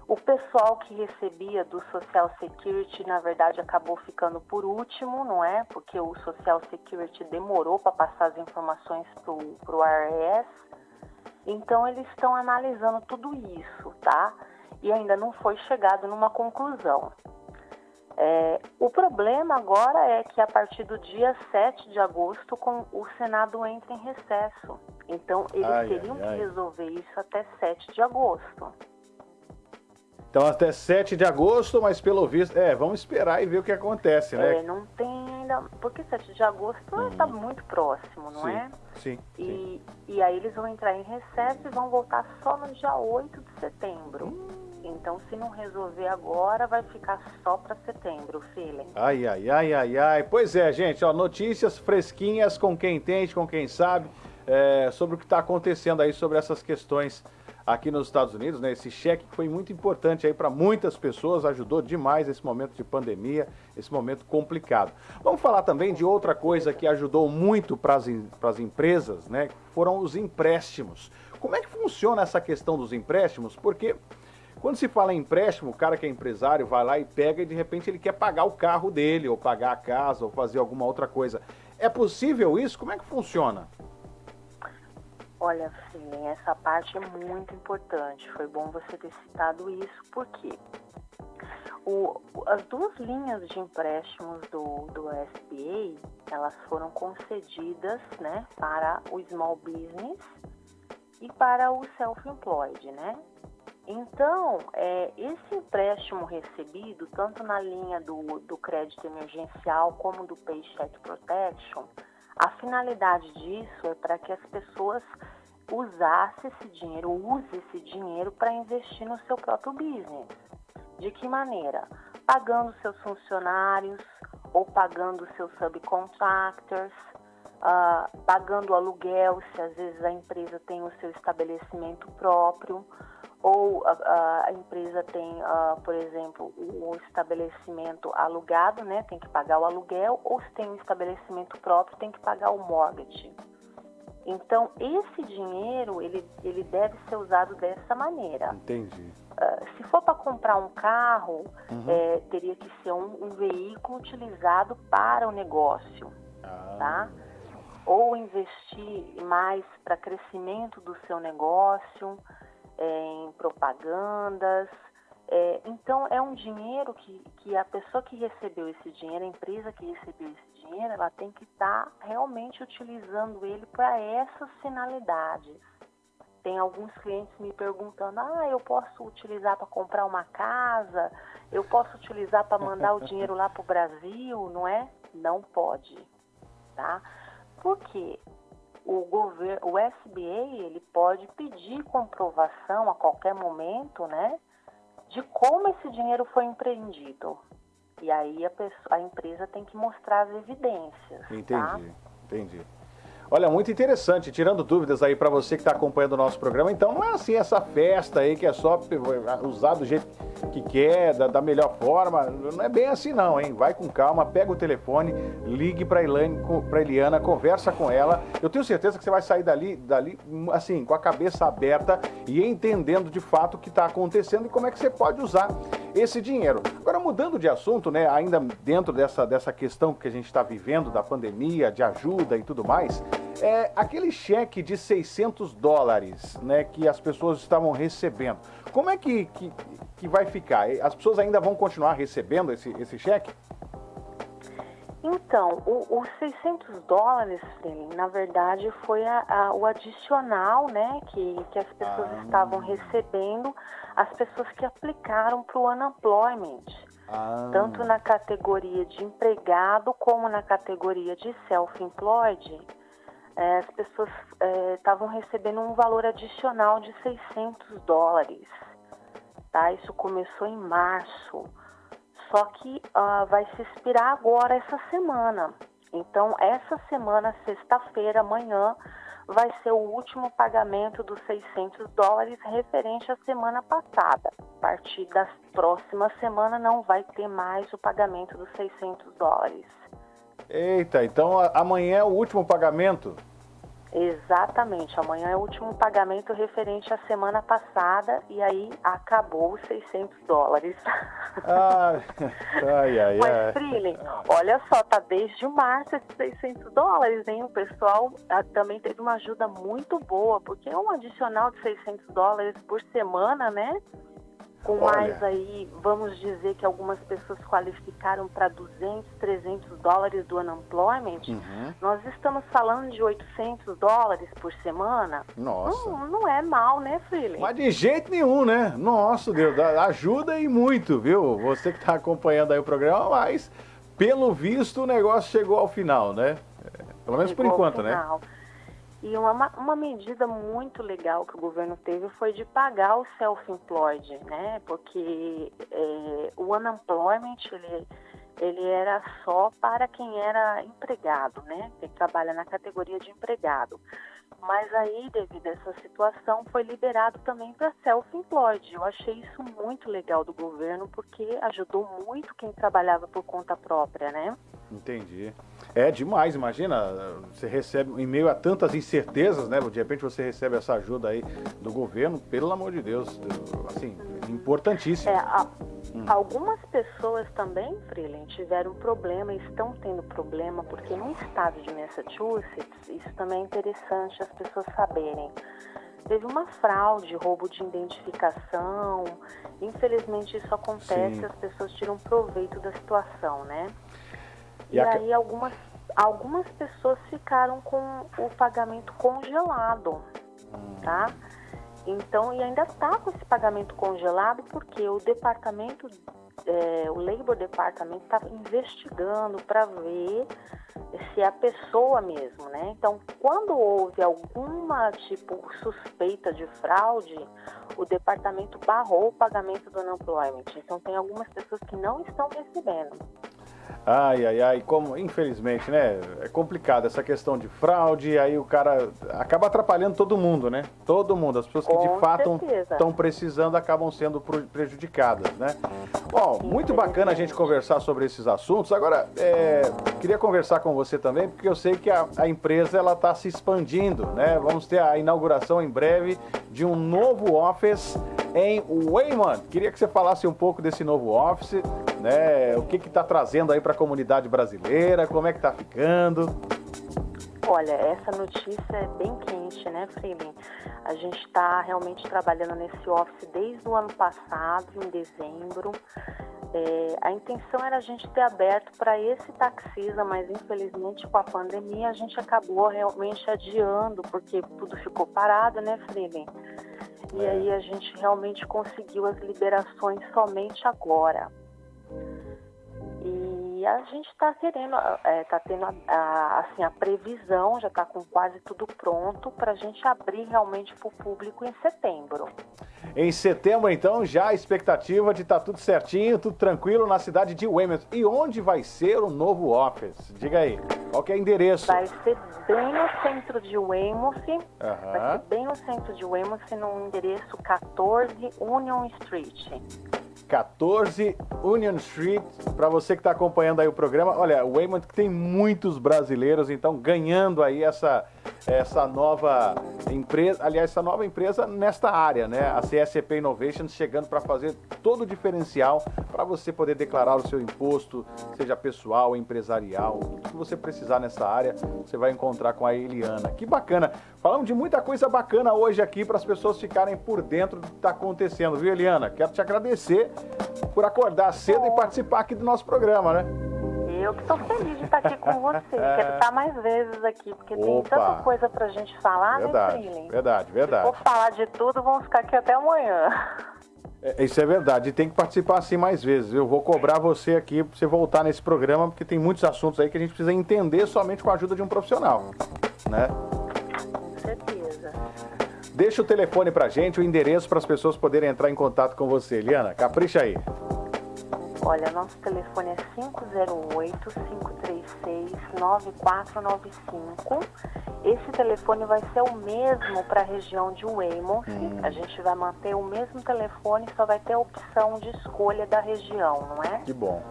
O pessoal que recebia do Social Security, na verdade, acabou ficando por último, não é? Porque o Social Security demorou para passar as informações para o IRS. Então, eles estão analisando tudo isso, tá? E ainda não foi chegado numa conclusão. É, o problema agora é que a partir do dia 7 de agosto com, o Senado entra em recesso. Então, eles Ai, teriam ai, que resolver isso até 7 de agosto. Então até 7 de agosto, mas pelo visto, é, vamos esperar e ver o que acontece, né? É, não tem ainda. Porque 7 de agosto está muito próximo, não sim, é? Sim, sim. E, e aí eles vão entrar em recesso e vão voltar só no dia 8 de setembro. Então, se não resolver agora, vai ficar só para setembro, feeling. Ai, ai, ai, ai, ai. Pois é, gente, ó, notícias fresquinhas com quem entende, com quem sabe, é, sobre o que está acontecendo aí, sobre essas questões aqui nos Estados Unidos, né? Esse cheque que foi muito importante aí para muitas pessoas, ajudou demais esse momento de pandemia, esse momento complicado. Vamos falar também de outra coisa que ajudou muito para as empresas, né? Foram os empréstimos. Como é que funciona essa questão dos empréstimos? Porque quando se fala em empréstimo, o cara que é empresário vai lá e pega e de repente ele quer pagar o carro dele, ou pagar a casa, ou fazer alguma outra coisa. É possível isso? Como é que funciona? Olha, Filin, essa parte é muito importante. Foi bom você ter citado isso, porque o- as duas linhas de empréstimos do, do SBA, elas foram concedidas né, para o small business e para o self-employed, né? Então, é, esse empréstimo recebido, tanto na linha do, do crédito emergencial como do Paycheck Protection, a finalidade disso é para que as pessoas usassem esse dinheiro, use esse dinheiro para investir no seu próprio business. De que maneira? Pagando seus funcionários ou pagando seus subcontractors, ah, pagando aluguel, se às vezes a empresa tem o seu estabelecimento próprio, ou a, a- empresa tem, ah, por exemplo, o, o estabelecimento alugado, né, tem que pagar o aluguel, ou se tem um estabelecimento próprio, tem que pagar o mortgage. Então, esse dinheiro, ele, ele deve ser usado dessa maneira. Entendi. Ah, se for para comprar um carro, Uhum. eh, teria que ser um, um veículo utilizado para o negócio, Ah. tá? Ou investir mais para crescimento do seu negócio, em propagandas. Eh, então, é um dinheiro que, que a pessoa que recebeu esse dinheiro, a empresa que recebeu esse dinheiro, ela tem que estar realmente utilizando ele para essas finalidades. Tem alguns clientes me perguntando: ah, eu posso utilizar para comprar uma casa? Eu posso utilizar para mandar o dinheiro lá para o Brasil? Não é? Não pode, tá? Porque o governo, o SBA, ele pode pedir comprovação a qualquer momento, né, de como esse dinheiro foi empreendido. E aí a, pessoa, a empresa tem que mostrar as evidências, tá? Entendi, entendi. Olha, muito interessante, tirando dúvidas aí para você que está acompanhando o nosso programa. Então, não é assim essa festa aí que é só usar do jeito que quer, da, da melhor forma. Não é bem assim não, hein? Vai com calma, pega o telefone, ligue para para Eliana, conversa com ela. Eu tenho certeza que você vai sair dali, dali assim, com a cabeça aberta e entendendo de fato o que está acontecendo e como é que você pode usar esse dinheiro. Agora, mudando de assunto, né, ainda dentro dessa, dessa questão que a gente está vivendo, da pandemia, de ajuda e tudo mais, é aquele cheque de 600 dólares né, que as pessoas estavam recebendo. Como é que, que, que vai ficar? As pessoas ainda vão continuar recebendo esse, esse cheque? Então, os 600 dólares, na verdade, foi a, a, o adicional né, que, que as pessoas ah. estavam recebendo, as pessoas que aplicaram para o unemployment. Ah. Tanto na categoria de empregado como na categoria de self-employed, é, as pessoas estavam é, recebendo um valor adicional de 600 dólares. Tá? Isso começou em março. Só que uh, vai se expirar agora essa semana. Então, essa semana, sexta-feira, amanhã, vai ser o último pagamento dos 600 dólares referente à semana passada. A partir da próxima semana não vai ter mais o pagamento dos 600 dólares. Eita, então amanhã é o último pagamento? Exatamente, amanhã é o último pagamento referente à semana passada e aí acabou os 600 dólares. Ai, ai, ai. Mas, Freeling, olha só, tá desde março esses 600 dólares, hein? O pessoal ah, também teve uma ajuda muito boa, porque é um adicional de 600 dólares por semana, né? Com Olha. mais aí, vamos dizer que algumas pessoas qualificaram para 200, 300 dólares do unemployment, uhum. nós estamos falando de 800 dólares por semana. Nossa. Não, não é mal, né, Freeling? Mas de jeito nenhum, né? Nossa, Deus, ajuda e muito, viu? Você que está acompanhando aí o programa, mas pelo visto o negócio chegou ao final, né? É, pelo menos chegou por enquanto, né? E uma, uma medida muito legal que o governo teve foi de pagar o self-employed, né? Porque é, o unemployment, ele, ele era só para quem era empregado, né? Quem trabalha na categoria de empregado. Mas aí, devido a essa situação, foi liberado também para self-employed. Eu achei isso muito legal do governo, porque ajudou muito quem trabalhava por conta própria, né? Entendi. É demais, imagina, você recebe, em meio a tantas incertezas, né? De repente você recebe essa ajuda aí do governo, pelo amor de Deus, assim, importantíssimo. É, a, hum. Algumas pessoas também, Freeland, tiveram problema e estão tendo problema, porque no estado de Massachusetts, isso também é interessante as pessoas saberem. Teve uma fraude, roubo de identificação. Infelizmente isso acontece, Sim. as pessoas tiram proveito da situação, né? E, e a... aí algumas, algumas pessoas ficaram com o pagamento congelado, hum. tá? Então, e ainda está com esse pagamento congelado porque o departamento, é, o Labor Department está investigando para ver se é a pessoa mesmo, né? Então, quando houve alguma tipo suspeita de fraude, o departamento barrou o pagamento do unemployment. Então, tem algumas pessoas que não estão recebendo. Ai, ai, ai, como, infelizmente, né? É complicado essa questão de fraude, aí o cara acaba atrapalhando todo mundo, né? Todo mundo. As pessoas que Com de fato estão precisando acabam sendo prejudicadas, né? Bom, muito bacana a gente conversar sobre esses assuntos. Agora, é, queria conversar com você também, porque eu sei que a, a empresa ela está se expandindo, né? Vamos ter a inauguração em breve de um novo office em Wayman. Queria que você falasse um pouco desse novo office, né? O que está trazendo aí para a comunidade brasileira, como é que está ficando? Olha, essa notícia é bem quente, né, Freeling? A gente está realmente trabalhando nesse office desde o ano passado, em dezembro. É, a intenção era a gente ter aberto para esse taxista, mas infelizmente com a pandemia a gente acabou realmente adiando, porque tudo ficou parado, né, Freeling? E é. aí a gente realmente conseguiu as liberações somente agora. E a gente está querendo, está tendo a, a, assim, a previsão, já está com quase tudo pronto para a gente abrir realmente para o público em setembro. Em setembro, então, já a expectativa de estar tá tudo certinho, tudo tranquilo na cidade de Weymouth. E onde vai ser o novo office? Diga aí, qual que é o endereço? Vai ser bem no centro de Weymouth, uhum. vai ser bem no centro de Weymouth, no endereço 14 Union Street. 14 Union Street. Para você que está acompanhando aí o programa, olha, o Weymouth tem muitos brasileiros, então ganhando aí essa essa nova empresa, aliás, essa nova empresa nesta área, né? A CSP Innovations chegando para fazer todo o diferencial para você poder declarar o seu imposto, seja pessoal, empresarial, tudo que você precisar nessa área, você vai encontrar com a Eliana. Que bacana. Falamos de muita coisa bacana hoje aqui para as pessoas ficarem por dentro do que está acontecendo, viu, Eliana? Quero te agradecer por acordar cedo e participar aqui do nosso programa, né? Eu que estou feliz de estar aqui com você. Quero estar mais vezes aqui, porque Opa. tem tanta coisa pra gente falar, verdade, né, Trilling? Verdade, verdade. Se for falar de tudo, vamos ficar aqui até amanhã. É, isso é verdade, e tem que participar assim mais vezes. Eu vou cobrar você aqui para você voltar nesse programa, porque tem muitos assuntos aí que a gente precisa entender somente com a ajuda de um profissional, né? Com certeza. Deixa o telefone pra gente, o endereço para as pessoas poderem entrar em contato com você. Eliana, capricha aí. Olha, nosso telefone é 508-536-9495. Esse telefone vai ser o mesmo para a região de Weymouth. Hum. A gente vai manter o mesmo telefone, só vai ter a opção de escolha da região, não é? Que bom.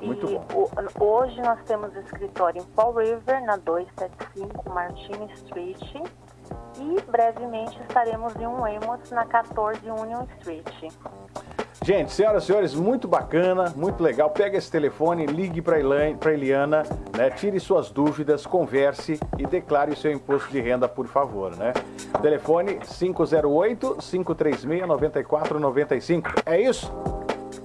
Muito e bom. O, hoje nós temos escritório em Fall River, na 275 Martin Street. E brevemente estaremos em Weymouth, na 14 Union Street. Gente, senhoras e senhores, muito bacana, muito legal. Pega esse telefone, ligue para Eliana, né? tire suas dúvidas, converse e declare o seu imposto de renda, por favor, né? Telefone 508-536-9495. É isso?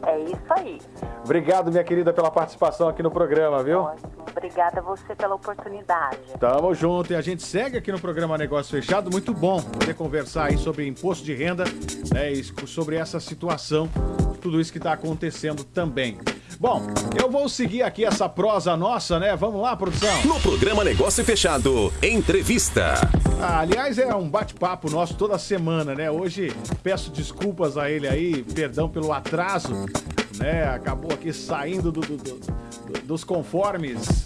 É isso aí. Obrigado, minha querida, pela participação aqui no programa, viu? Ótimo. Obrigada a você pela oportunidade. Tamo junto e a gente segue aqui no programa Negócio Fechado. Muito bom poder conversar aí sobre imposto de renda, né, sobre essa situação, tudo isso que está acontecendo também. Bom, eu vou seguir aqui essa prosa nossa, né? Vamos lá, produção. No programa Negócio Fechado, entrevista. Ah, aliás, é um bate-papo nosso toda semana, né? Hoje peço desculpas a ele aí, perdão pelo atraso, né? Acabou aqui saindo do, do, do, dos conformes.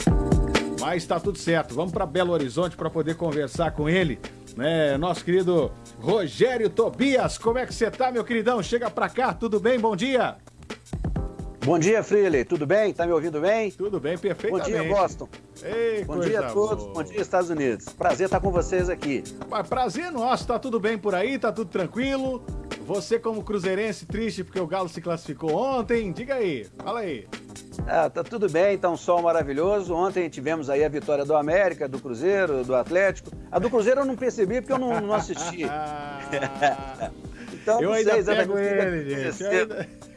Mas está tudo certo. Vamos para Belo Horizonte para poder conversar com ele, né? Nosso querido Rogério Tobias. Como é que você tá, meu queridão? Chega para cá, tudo bem? Bom dia. Bom dia, Freely. Tudo bem? Tá me ouvindo bem? Tudo bem, perfeitamente. Bom dia, Boston. Ei, Bom dia a todos. Boa. Bom dia, Estados Unidos. Prazer estar com vocês aqui. Prazer nosso. Tá tudo bem por aí? Tá tudo tranquilo? Você como cruzeirense triste porque o Galo se classificou ontem? Diga aí. Fala aí. Ah, tá tudo bem, tá um sol maravilhoso. Ontem tivemos aí a vitória do América, do Cruzeiro, do Atlético. A do Cruzeiro eu não percebi porque eu não, não assisti. então, eu não ainda sei pego ele, gente. Eu, ainda...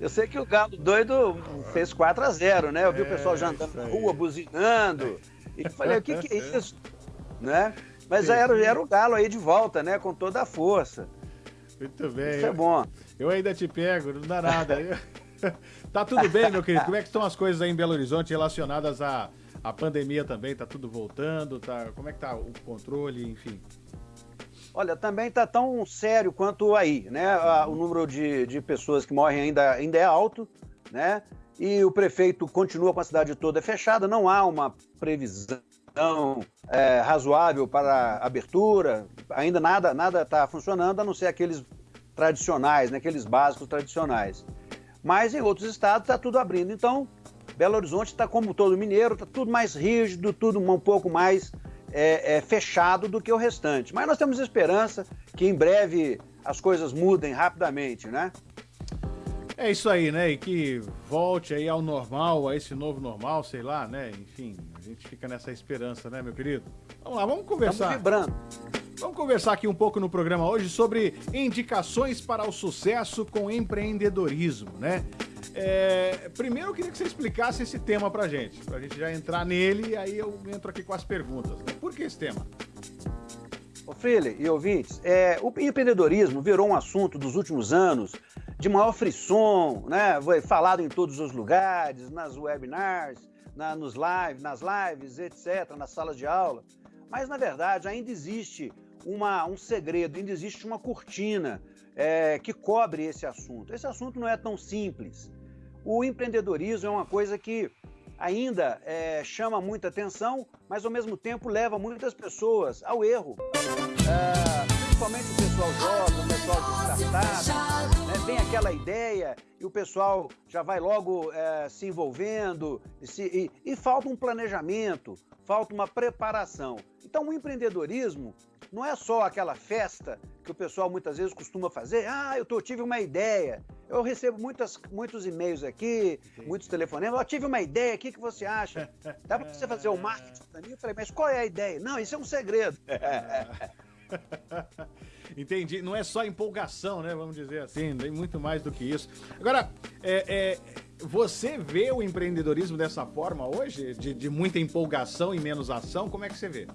eu, sei que o Galo doido fez 4 a 0 né? Eu vi é, o pessoal já andando na rua, buzinando. E falei, o que, que é isso? Né? Mas era, era o Galo aí de volta, né? Com toda a força. Muito bem. Isso é bom. Eu ainda te pego, não dá nada. tá tudo bem, meu querido? Como é que estão as coisas aí em Belo Horizonte relacionadas à, à pandemia também? Tá tudo voltando? Tá, como é que tá o controle, enfim? Olha, também está tão sério quanto aí, né? O número de, de pessoas que morrem ainda, ainda é alto, né? E o prefeito continua com a cidade toda fechada, não há uma previsão é, razoável para abertura, ainda nada nada está funcionando, a não ser aqueles tradicionais, né? aqueles básicos tradicionais. Mas em outros estados está tudo abrindo. Então, Belo Horizonte está como todo mineiro, está tudo mais rígido, tudo um pouco mais é, é, fechado do que o restante. Mas nós temos esperança que em breve as coisas mudem rapidamente, né? É isso aí, né? E que volte aí ao normal, a esse novo normal, sei lá, né? Enfim, gente fica nessa esperança, né, meu querido? Vamos lá, vamos conversar. Estamos vibrando. Vamos conversar aqui um pouco no programa hoje sobre indicações para o sucesso com empreendedorismo, né? É, primeiro eu queria que você explicasse esse tema pra gente, pra gente já entrar nele e aí eu entro aqui com as perguntas. Né? Por que esse tema? Ô Freire e ouvintes, é, o empreendedorismo virou um assunto dos últimos anos de maior frisson, né? Foi falado em todos os lugares, nas webinars, na, nos live, nas lives, etc., nas salas de aula. Mas, na verdade, ainda existe uma, um segredo, ainda existe uma cortina é, que cobre esse assunto. Esse assunto não é tão simples. O empreendedorismo é uma coisa que ainda é, chama muita atenção, mas ao mesmo tempo leva muitas pessoas ao erro. É, principalmente o pessoal jovem, o pessoal de startup, né, vem aquela ideia e o pessoal já vai logo é, se envolvendo e, se, e, e falta um planejamento, falta uma preparação. Então o empreendedorismo não é só aquela festa que o pessoal muitas vezes costuma fazer. Ah, eu tô, tive uma ideia. Eu recebo muitas, muitos e-mails aqui, muitos telefonemas. Eu tive uma ideia, o que, que você acha? Dá para você fazer o marketing para mim? Eu falei, mas qual é a ideia? Não, isso é um segredo. Entendi. Não é só empolgação, né? Vamos dizer assim, tem muito mais do que isso. Agora, é, é, você vê o empreendedorismo dessa forma hoje? De, de muita empolgação e menos ação? Como é que você vê?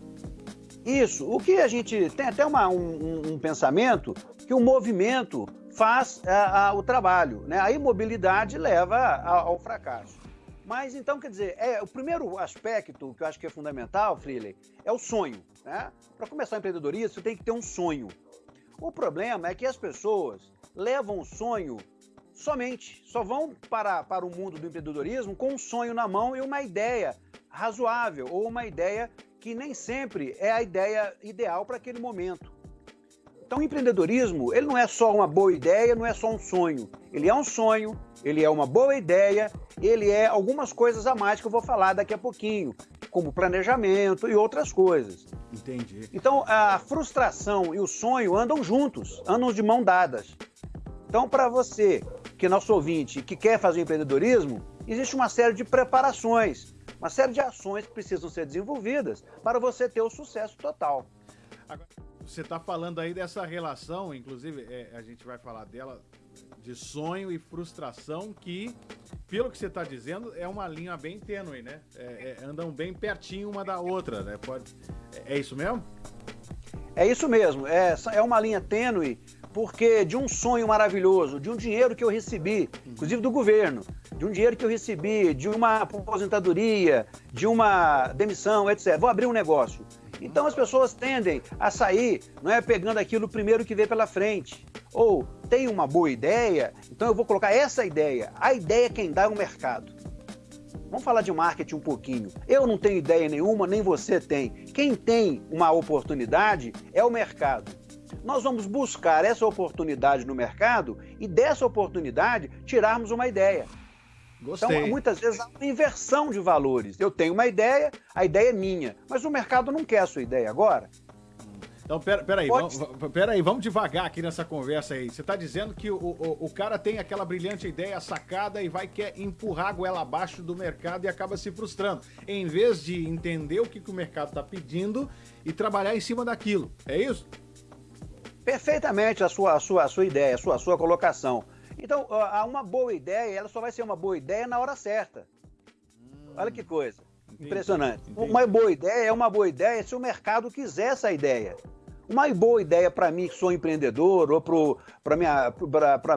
Isso. O que a gente tem até uma, um, um pensamento que o movimento faz a, é, a, o trabalho, né? A imobilidade leva a, ao fracasso. Mas então, quer dizer, é, o primeiro aspecto que eu acho que é fundamental, Freely, é o sonho. Né? Para começar o empreendedorismo, você tem que ter um sonho. O problema é que as pessoas levam o sonho somente, só vão para, para o mundo do empreendedorismo com um sonho na mão e uma ideia razoável ou uma ideia que nem sempre é a ideia ideal para aquele momento. Então, o empreendedorismo, ele não é só uma boa ideia, não é só um sonho. Ele é um sonho, ele é uma boa ideia, ele é algumas coisas a mais que eu vou falar daqui a pouquinho, como planejamento e outras coisas. Entendi. Então, a frustração e o sonho andam juntos, andam de mão dadas. Então, para você, que é nosso ouvinte, que quer fazer empreendedorismo, existe uma série de preparações uma série de ações que precisam ser desenvolvidas para você ter o sucesso total. Agora, você está falando aí dessa relação, inclusive é, a gente vai falar dela, de sonho e frustração, que, pelo que você está dizendo, é uma linha bem tênue, né? É, é, andam bem pertinho uma da outra, né? Pode, é, é isso mesmo? É isso mesmo, é, é uma linha tênue porque de um sonho maravilhoso, de um dinheiro que eu recebi, inclusive do governo, de um dinheiro que eu recebi, de uma aposentadoria, de uma demissão, etc. Vou abrir um negócio. Então as pessoas tendem a sair, não é pegando aquilo primeiro que vê pela frente. Ou tem uma boa ideia, então eu vou colocar essa ideia. A ideia é quem dá é o mercado. Vamos falar de marketing um pouquinho. Eu não tenho ideia nenhuma, nem você tem. Quem tem uma oportunidade é o mercado nós vamos buscar essa oportunidade no mercado e dessa oportunidade tirarmos uma ideia. Gostei. Então, muitas vezes há uma inversão de valores. Eu tenho uma ideia, a ideia é minha, mas o mercado não quer a sua ideia agora. Então, pera, peraí, vamos, peraí, vamos devagar aqui nessa conversa aí. Você está dizendo que o, o, o, cara tem aquela brilhante ideia sacada e vai quer empurrar a goela abaixo do mercado e acaba se frustrando. Em vez de entender o que, que o mercado está pedindo e trabalhar em cima daquilo. É isso? perfeitamente a sua, a sua, a sua ideia, a sua, a sua colocação. Então, uma boa ideia, ela só vai ser uma boa ideia na hora certa. Hum, Olha que coisa. Entendi, Impressionante. Entendi. Uma boa ideia é uma boa ideia se o mercado quiser essa ideia. Uma boa ideia para mim, que sou empreendedor, ou para minha,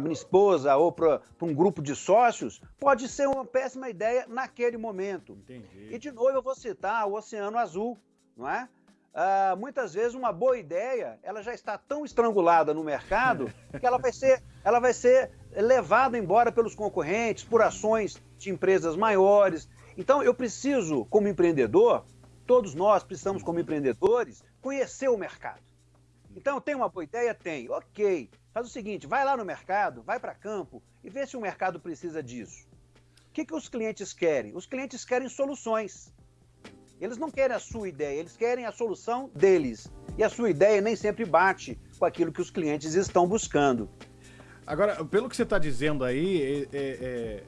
minha esposa, ou para um grupo de sócios, pode ser uma péssima ideia naquele momento. Entendi. E de novo eu vou citar o Oceano Azul, não é? Uh, muitas vezes uma boa ideia ela já está tão estrangulada no mercado que ela vai ser, ela vai ser levada embora pelos concorrentes, por ações de empresas maiores. Então eu preciso, como empreendedor, todos nós precisamos, como empreendedores, conhecer o mercado. Então tem uma boa ideia? Tem. Ok. Faz o seguinte: vai lá no mercado, vai para campo e vê se o mercado precisa disso. O que, que os clientes querem? Os clientes querem soluções. Eles não querem a sua ideia, eles querem a solução deles. E a sua ideia nem sempre bate com aquilo que os clientes estão buscando. Agora, pelo que você está dizendo aí, é, é, é,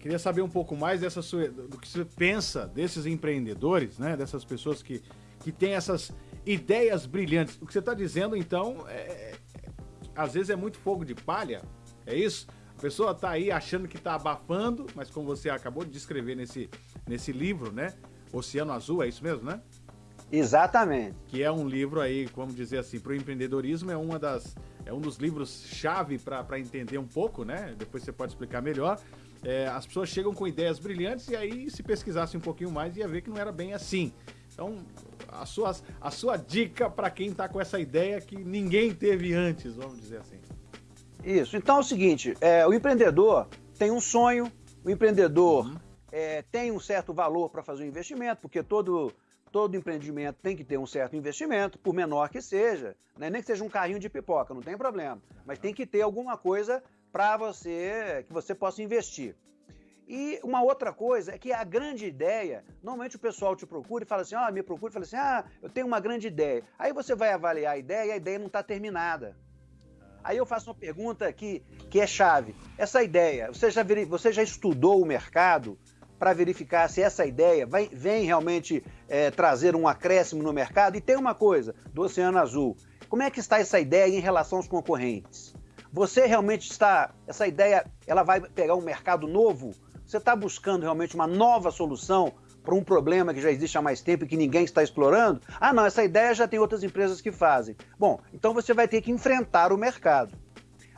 queria saber um pouco mais dessa sua, do que você pensa desses empreendedores, né? Dessas pessoas que, que têm essas ideias brilhantes. O que você está dizendo, então, é, é, às vezes é muito fogo de palha, é isso? A pessoa está aí achando que está abafando, mas como você acabou de descrever nesse, nesse livro, né? Oceano Azul, é isso mesmo, né? Exatamente. Que é um livro aí, vamos dizer assim, para o empreendedorismo é uma das, é um dos livros-chave para entender um pouco, né? Depois você pode explicar melhor. É, as pessoas chegam com ideias brilhantes e aí, se pesquisasse um pouquinho mais, ia ver que não era bem assim. Então, a sua, a sua dica para quem está com essa ideia que ninguém teve antes, vamos dizer assim. Isso. Então é o seguinte: é, o empreendedor tem um sonho, o empreendedor uhum. é, tem um certo valor para fazer o um investimento, porque todo, todo empreendimento tem que ter um certo investimento, por menor que seja, né? nem que seja um carrinho de pipoca, não tem problema, mas tem que ter alguma coisa para você que você possa investir. E uma outra coisa é que a grande ideia, normalmente o pessoal te procura e fala assim, ah, me procura e fala assim, ah, eu tenho uma grande ideia. Aí você vai avaliar a ideia e a ideia não está terminada. Aí eu faço uma pergunta que, que é chave. Essa ideia, você já, você já estudou o mercado para verificar se essa ideia vai, vem realmente é, trazer um acréscimo no mercado? E tem uma coisa do Oceano Azul. Como é que está essa ideia em relação aos concorrentes? Você realmente está. Essa ideia ela vai pegar um mercado novo? Você está buscando realmente uma nova solução para um problema que já existe há mais tempo e que ninguém está explorando? Ah, não, essa ideia já tem outras empresas que fazem. Bom, então você vai ter que enfrentar o mercado.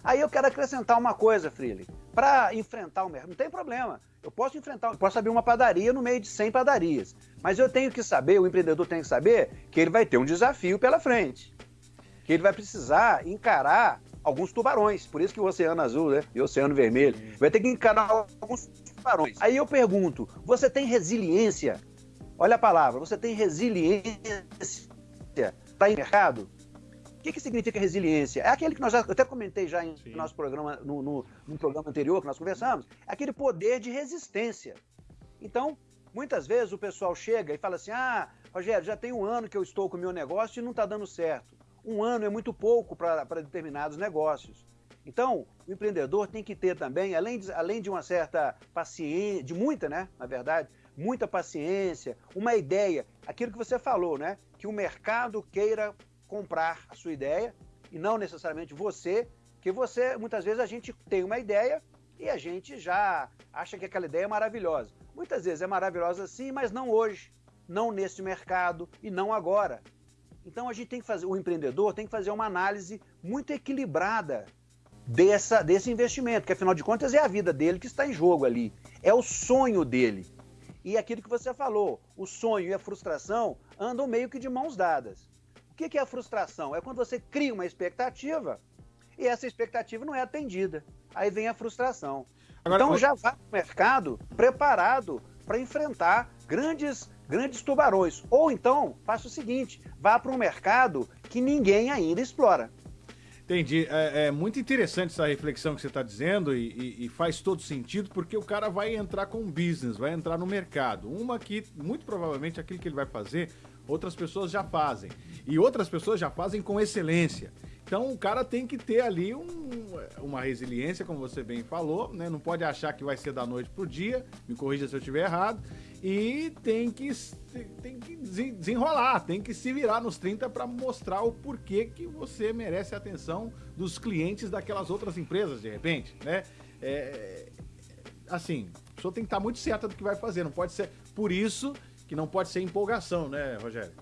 Aí eu quero acrescentar uma coisa, Freely. Para enfrentar o mercado, não tem problema. Eu posso enfrentar, eu posso abrir uma padaria no meio de 100 padarias. Mas eu tenho que saber, o empreendedor tem que saber, que ele vai ter um desafio pela frente. Que ele vai precisar encarar alguns tubarões. Por isso que o Oceano Azul né, e o Oceano Vermelho. Vai ter que encarar alguns Aí eu pergunto: você tem resiliência? Olha a palavra, você tem resiliência para no mercado? O que, que significa resiliência? É aquele que nós já, eu até comentei já em Sim. nosso programa, no, no, no programa anterior que nós conversamos, é aquele poder de resistência. Então, muitas vezes o pessoal chega e fala assim: ah, Rogério, já tem um ano que eu estou com o meu negócio e não está dando certo um ano é muito pouco para determinados negócios. Então, o empreendedor tem que ter também, além de, além de uma certa paciência, de muita, né, na verdade, muita paciência, uma ideia, aquilo que você falou, né, que o mercado queira comprar a sua ideia e não necessariamente você, que você, muitas vezes a gente tem uma ideia e a gente já acha que aquela ideia é maravilhosa. Muitas vezes é maravilhosa sim, mas não hoje, não nesse mercado e não agora. Então a gente tem que fazer, o empreendedor tem que fazer uma análise muito equilibrada dessa, desse investimento, que afinal de contas é a vida dele que está em jogo ali, é o sonho dele. E aquilo que você falou, o sonho e a frustração andam meio que de mãos dadas. O que é a frustração? É quando você cria uma expectativa e essa expectativa não é atendida. Aí vem a frustração. Agora, então já vá para o mercado preparado para enfrentar grandes grandes tubarões. Ou então, faça o seguinte: vá para um mercado que ninguém ainda explora. Entendi. É, é, muito interessante essa reflexão que você está dizendo e, e, e, faz todo sentido porque o cara vai entrar com business, vai entrar no mercado. Uma que, muito provavelmente, aquilo que ele vai fazer, outras pessoas já fazem. E outras pessoas já fazem com excelência. Então o cara tem que ter ali um, uma resiliência, como você bem falou, né? Não pode achar que vai ser da noite pro dia, me corrija se eu estiver errado, e tem que, tem que desenrolar, tem que se virar nos 30 para mostrar o porquê que você merece a atenção dos clientes daquelas outras empresas, de repente, né? É, assim, a pessoa tem que estar muito certa do que vai fazer, não pode ser. Por isso que não pode ser empolgação, né, Rogério?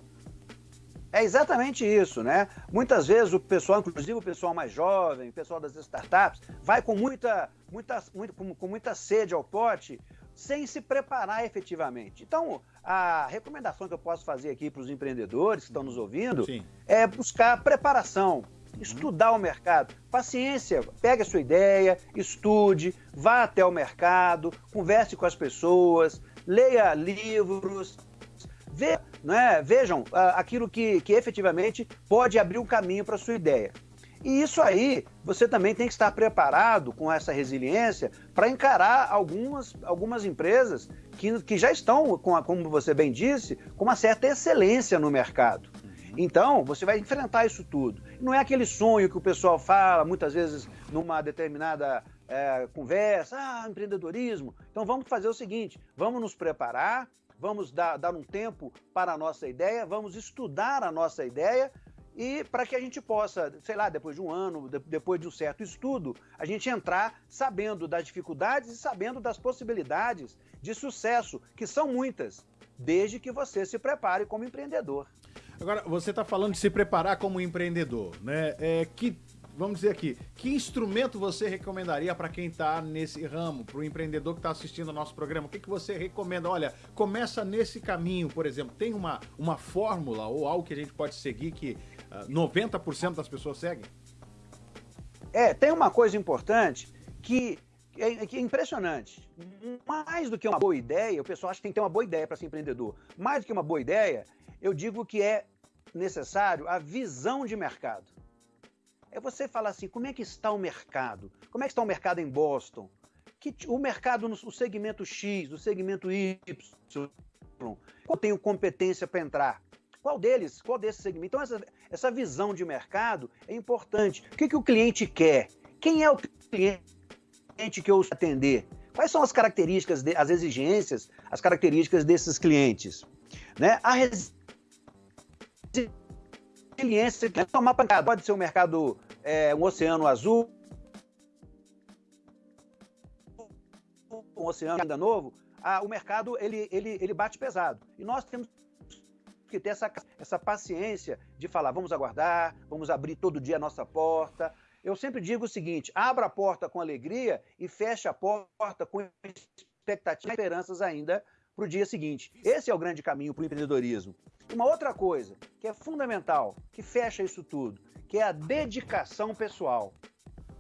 É exatamente isso, né? Muitas vezes o pessoal, inclusive o pessoal mais jovem, o pessoal das startups, vai com muita, muita, muito, com, com muita sede ao pote, sem se preparar efetivamente. Então, a recomendação que eu posso fazer aqui para os empreendedores que estão nos ouvindo Sim. é buscar preparação, estudar o mercado. Paciência, pegue a sua ideia, estude, vá até o mercado, converse com as pessoas, leia livros, vê né, vejam aquilo que, que efetivamente pode abrir um caminho para a sua ideia. E isso aí, você também tem que estar preparado com essa resiliência para encarar algumas, algumas empresas que, que já estão, com a, como você bem disse, com uma certa excelência no mercado. Então, você vai enfrentar isso tudo. Não é aquele sonho que o pessoal fala muitas vezes numa determinada é, conversa, ah, empreendedorismo. Então, vamos fazer o seguinte: vamos nos preparar, vamos dar, dar um tempo para a nossa ideia, vamos estudar a nossa ideia e para que a gente possa, sei lá, depois de um ano, de, depois de um certo estudo, a gente entrar sabendo das dificuldades e sabendo das possibilidades de sucesso, que são muitas, desde que você se prepare como empreendedor. Agora, você está falando de se preparar como empreendedor, né? É, que vamos dizer aqui, que instrumento você recomendaria para quem está nesse ramo, para o empreendedor que está assistindo ao nosso programa? O que, que você recomenda? Olha, começa nesse caminho, por exemplo. Tem uma, uma fórmula ou algo que a gente pode seguir que 90% das pessoas seguem? É, tem uma coisa importante que é, que é impressionante. Mais do que uma boa ideia, o pessoal acha que tem que ter uma boa ideia para ser empreendedor. Mais do que uma boa ideia, eu digo que é necessário a visão de mercado. É você falar assim, como é que está o mercado? Como é que está o mercado em Boston? Que, o mercado no segmento X, no segmento Y, eu tenho competência para entrar? Qual deles? Qual desses segmentos? Então, essa, essa visão de mercado é importante. O que, que o cliente quer? Quem é o cliente que eu atender? Quais são as características, de, as exigências, as características desses clientes? Né? A resiliência, tomar pancada. Pode ser um mercado, é, um oceano azul, um oceano ainda novo, ah, o mercado ele, ele, ele bate pesado. E nós temos que ter essa, essa paciência de falar, vamos aguardar, vamos abrir todo dia a nossa porta. Eu sempre digo o seguinte: abra a porta com alegria e feche a porta com expectativas e esperanças ainda para o dia seguinte. Esse é o grande caminho para o empreendedorismo. Uma outra coisa que é fundamental, que fecha isso tudo, que é a dedicação pessoal.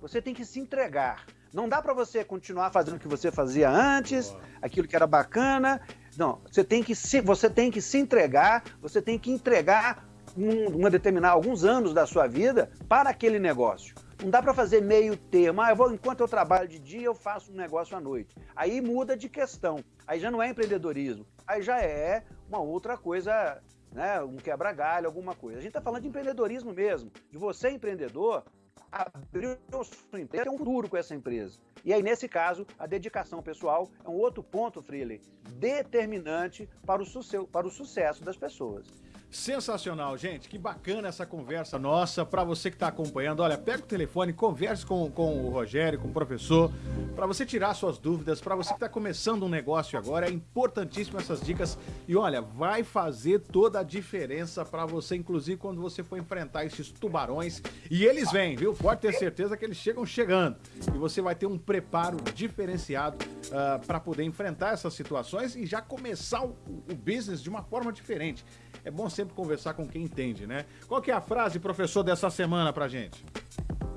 Você tem que se entregar. Não dá para você continuar fazendo o que você fazia antes, aquilo que era bacana. Não, você tem que se, você tem que se entregar, você tem que entregar um, uma determinada alguns anos da sua vida para aquele negócio. Não dá para fazer meio termo. Ah, eu vou, enquanto eu trabalho de dia, eu faço um negócio à noite. Aí muda de questão. Aí já não é empreendedorismo. Aí já é uma outra coisa né, um quebra-galho, alguma coisa. A gente está falando de empreendedorismo mesmo, de você empreendedor abrir o sua empresa, ter um futuro com essa empresa. E aí, nesse caso, a dedicação pessoal é um outro ponto, Freely, determinante para o, para o sucesso das pessoas. Sensacional, gente. Que bacana essa conversa nossa. Para você que está acompanhando, olha, pega o telefone, converse com, com o Rogério, com o professor, para você tirar suas dúvidas. Para você que está começando um negócio agora, é importantíssimo essas dicas. E olha, vai fazer toda a diferença para você, inclusive quando você for enfrentar esses tubarões. E eles vêm, viu? Pode ter certeza que eles chegam chegando. E você vai ter um preparo diferenciado uh, ah, para poder enfrentar essas situações e já começar o, o business de uma forma diferente é bom sempre conversar com quem entende, né? Qual que é a frase, professor, dessa semana pra gente?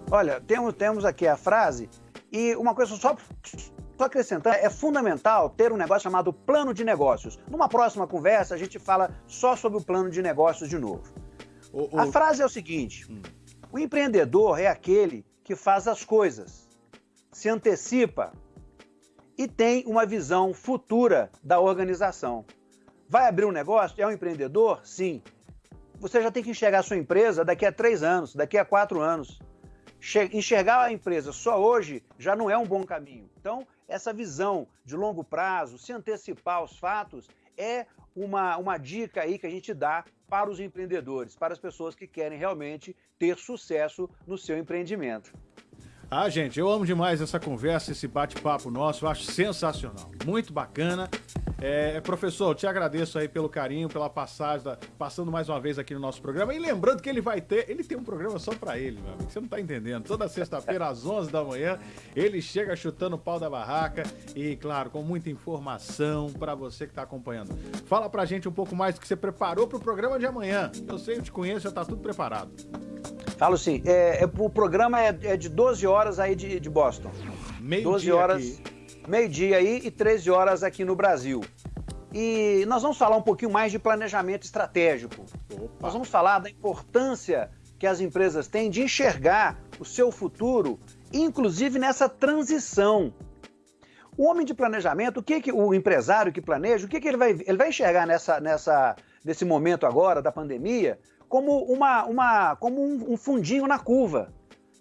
Olha, temos, temos aqui a frase e uma coisa só, só acrescentar, é fundamental ter um negócio chamado plano de negócios. Numa próxima conversa, a gente fala só sobre o plano de negócios de novo. O, o... A frase é o seguinte: hum. o empreendedor é aquele que faz as coisas, se antecipa e tem uma visão futura da organização. Vai abrir um negócio? É um empreendedor? Sim. Você já tem que enxergar a sua empresa daqui a três anos, daqui a quatro anos. Enxergar a empresa só hoje já não é um bom caminho. Então, essa visão de longo prazo, se antecipar aos fatos, é uma, uma dica aí que a gente dá para os empreendedores, para as pessoas que querem realmente ter sucesso no seu empreendimento. Ah, gente, eu amo demais essa conversa, esse bate-papo nosso, eu acho sensacional, muito bacana. É, professor, eu te agradeço aí pelo carinho, pela passagem, da, passando mais uma vez aqui no nosso programa. E lembrando que ele vai ter, ele tem um programa só para ele, meu amigo. Você não tá entendendo. Toda sexta-feira, às 11 da manhã, ele chega chutando o pau da barraca e, claro, com muita informação para você que tá acompanhando. Fala pra gente um pouco mais do que você preparou pro programa de amanhã. Eu sei, eu te conheço, já tá tudo preparado. Falo sim. É, é, o programa é, é, de 12 horas aí de, de Boston. Meio 12 horas. Aqui meio-dia aí e 13 horas aqui no Brasil. E nós vamos falar um pouquinho mais de planejamento estratégico. Opa. Nós vamos falar da importância que as empresas têm de enxergar o seu futuro, inclusive nessa transição. O homem de planejamento, o que, que o empresário que planeja, o que, que ele vai ele vai enxergar nessa, nessa nesse momento agora da pandemia como uma, uma como um, um fundinho na curva.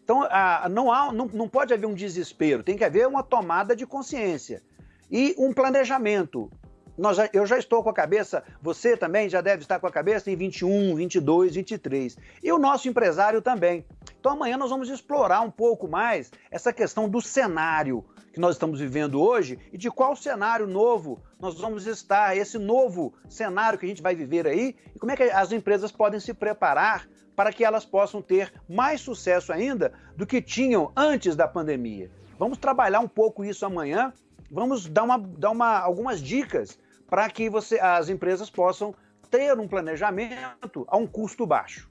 Então, não, há, não, não pode haver um desespero, tem que haver uma tomada de consciência e um planejamento. Nós eu já estou com a cabeça, você também já deve estar com a cabeça em 21, 22, 23. E o nosso empresário também. Então amanhã nós vamos explorar um pouco mais essa questão do cenário que nós estamos vivendo hoje e de qual cenário novo nós vamos estar, esse novo cenário que a gente vai viver aí, e como é que as empresas podem se preparar para que elas possam ter mais sucesso ainda do que tinham antes da pandemia. Vamos trabalhar um pouco isso amanhã, vamos dar, uma, dar uma, algumas dicas para que você, as empresas possam ter um planejamento a um custo baixo.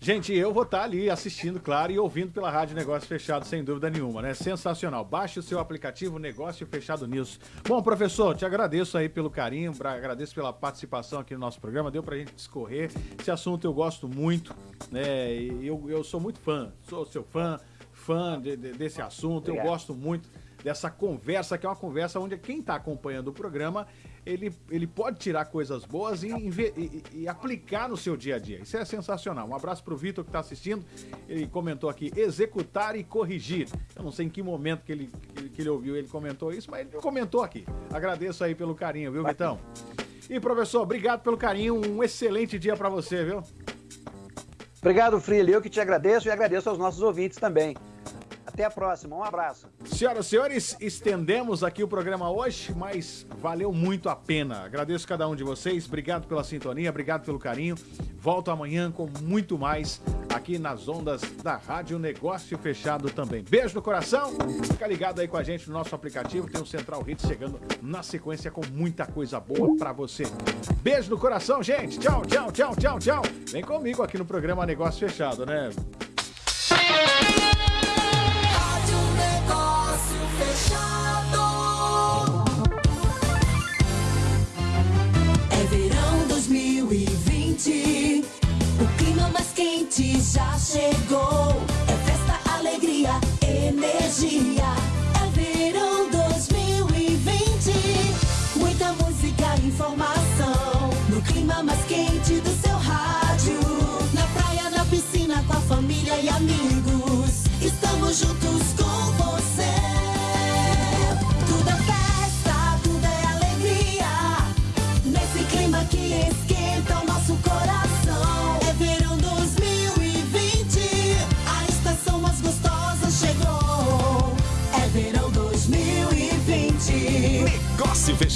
Gente, eu vou estar ali assistindo, claro, e ouvindo pela Rádio Negócio Fechado, sem dúvida nenhuma, né? Sensacional. Baixe o seu aplicativo Negócio Fechado News. Bom, professor, te agradeço aí pelo carinho, agradeço pela participação aqui no nosso programa, deu pra gente discorrer. Esse assunto eu gosto muito, né? Eu, eu sou muito fã, sou seu fã, fã de, de, desse assunto, eu gosto muito dessa conversa, que é uma conversa onde quem está acompanhando o programa ele, ele pode tirar coisas boas e, e, e, aplicar no seu dia a dia. Isso é sensacional. Um abraço para o Vitor que está assistindo. Ele comentou aqui: executar e corrigir. Eu não sei em que momento que ele, que ele ouviu, ele comentou isso, mas ele comentou aqui. Agradeço aí pelo carinho, viu, Vitão? E professor, obrigado pelo carinho. Um excelente dia para você, viu? Obrigado, Frilho. Eu que te agradeço e agradeço aos nossos ouvintes também. Até a próxima, um abraço. Senhoras e senhores, estendemos aqui o programa hoje, mas valeu muito a pena. Agradeço cada um de vocês, obrigado pela sintonia, obrigado pelo carinho. Volto amanhã com muito mais aqui nas ondas da Rádio Negócio Fechado também. Beijo no coração, fica ligado aí com a gente no nosso aplicativo, tem o Central Hits chegando na sequência com muita coisa boa para você. Beijo no coração, gente. Tchau, tchau, tchau, tchau, tchau. Vem comigo aqui no programa Negócio Fechado, né? Chegou. É festa, alegria, energia.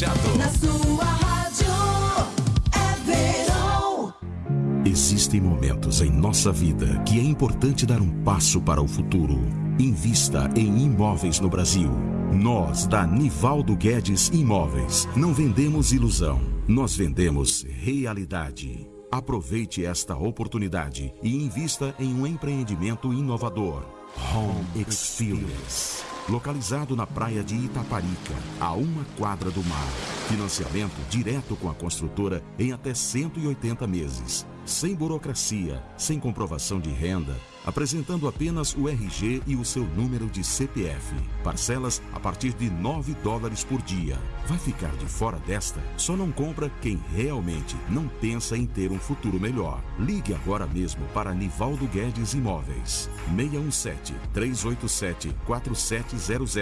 Fechado. Na sua rádio. É verão. Existem momentos em nossa vida que é importante dar um passo para o futuro. Invista em imóveis no Brasil. Nós, da Nivaldo Guedes Imóveis, não vendemos ilusão, nós vendemos realidade. Aproveite esta oportunidade e invista em um empreendimento inovador. Home Experience. Localizado na praia de Itaparica, a uma quadra do mar. Financiamento direto com a construtora em até 180 meses. Sem burocracia, sem comprovação de renda, apresentando apenas o RG e o seu número de CPF. Parcelas a partir de 9 dólares por dia. Vai ficar de fora desta? Só não compra quem realmente não pensa em ter um futuro melhor. Ligue agora mesmo para Nivaldo Guedes Imóveis. 617 387 4700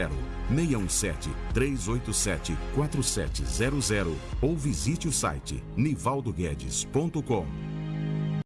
617 387 4700 ou visite o site nivaldoguedes.com.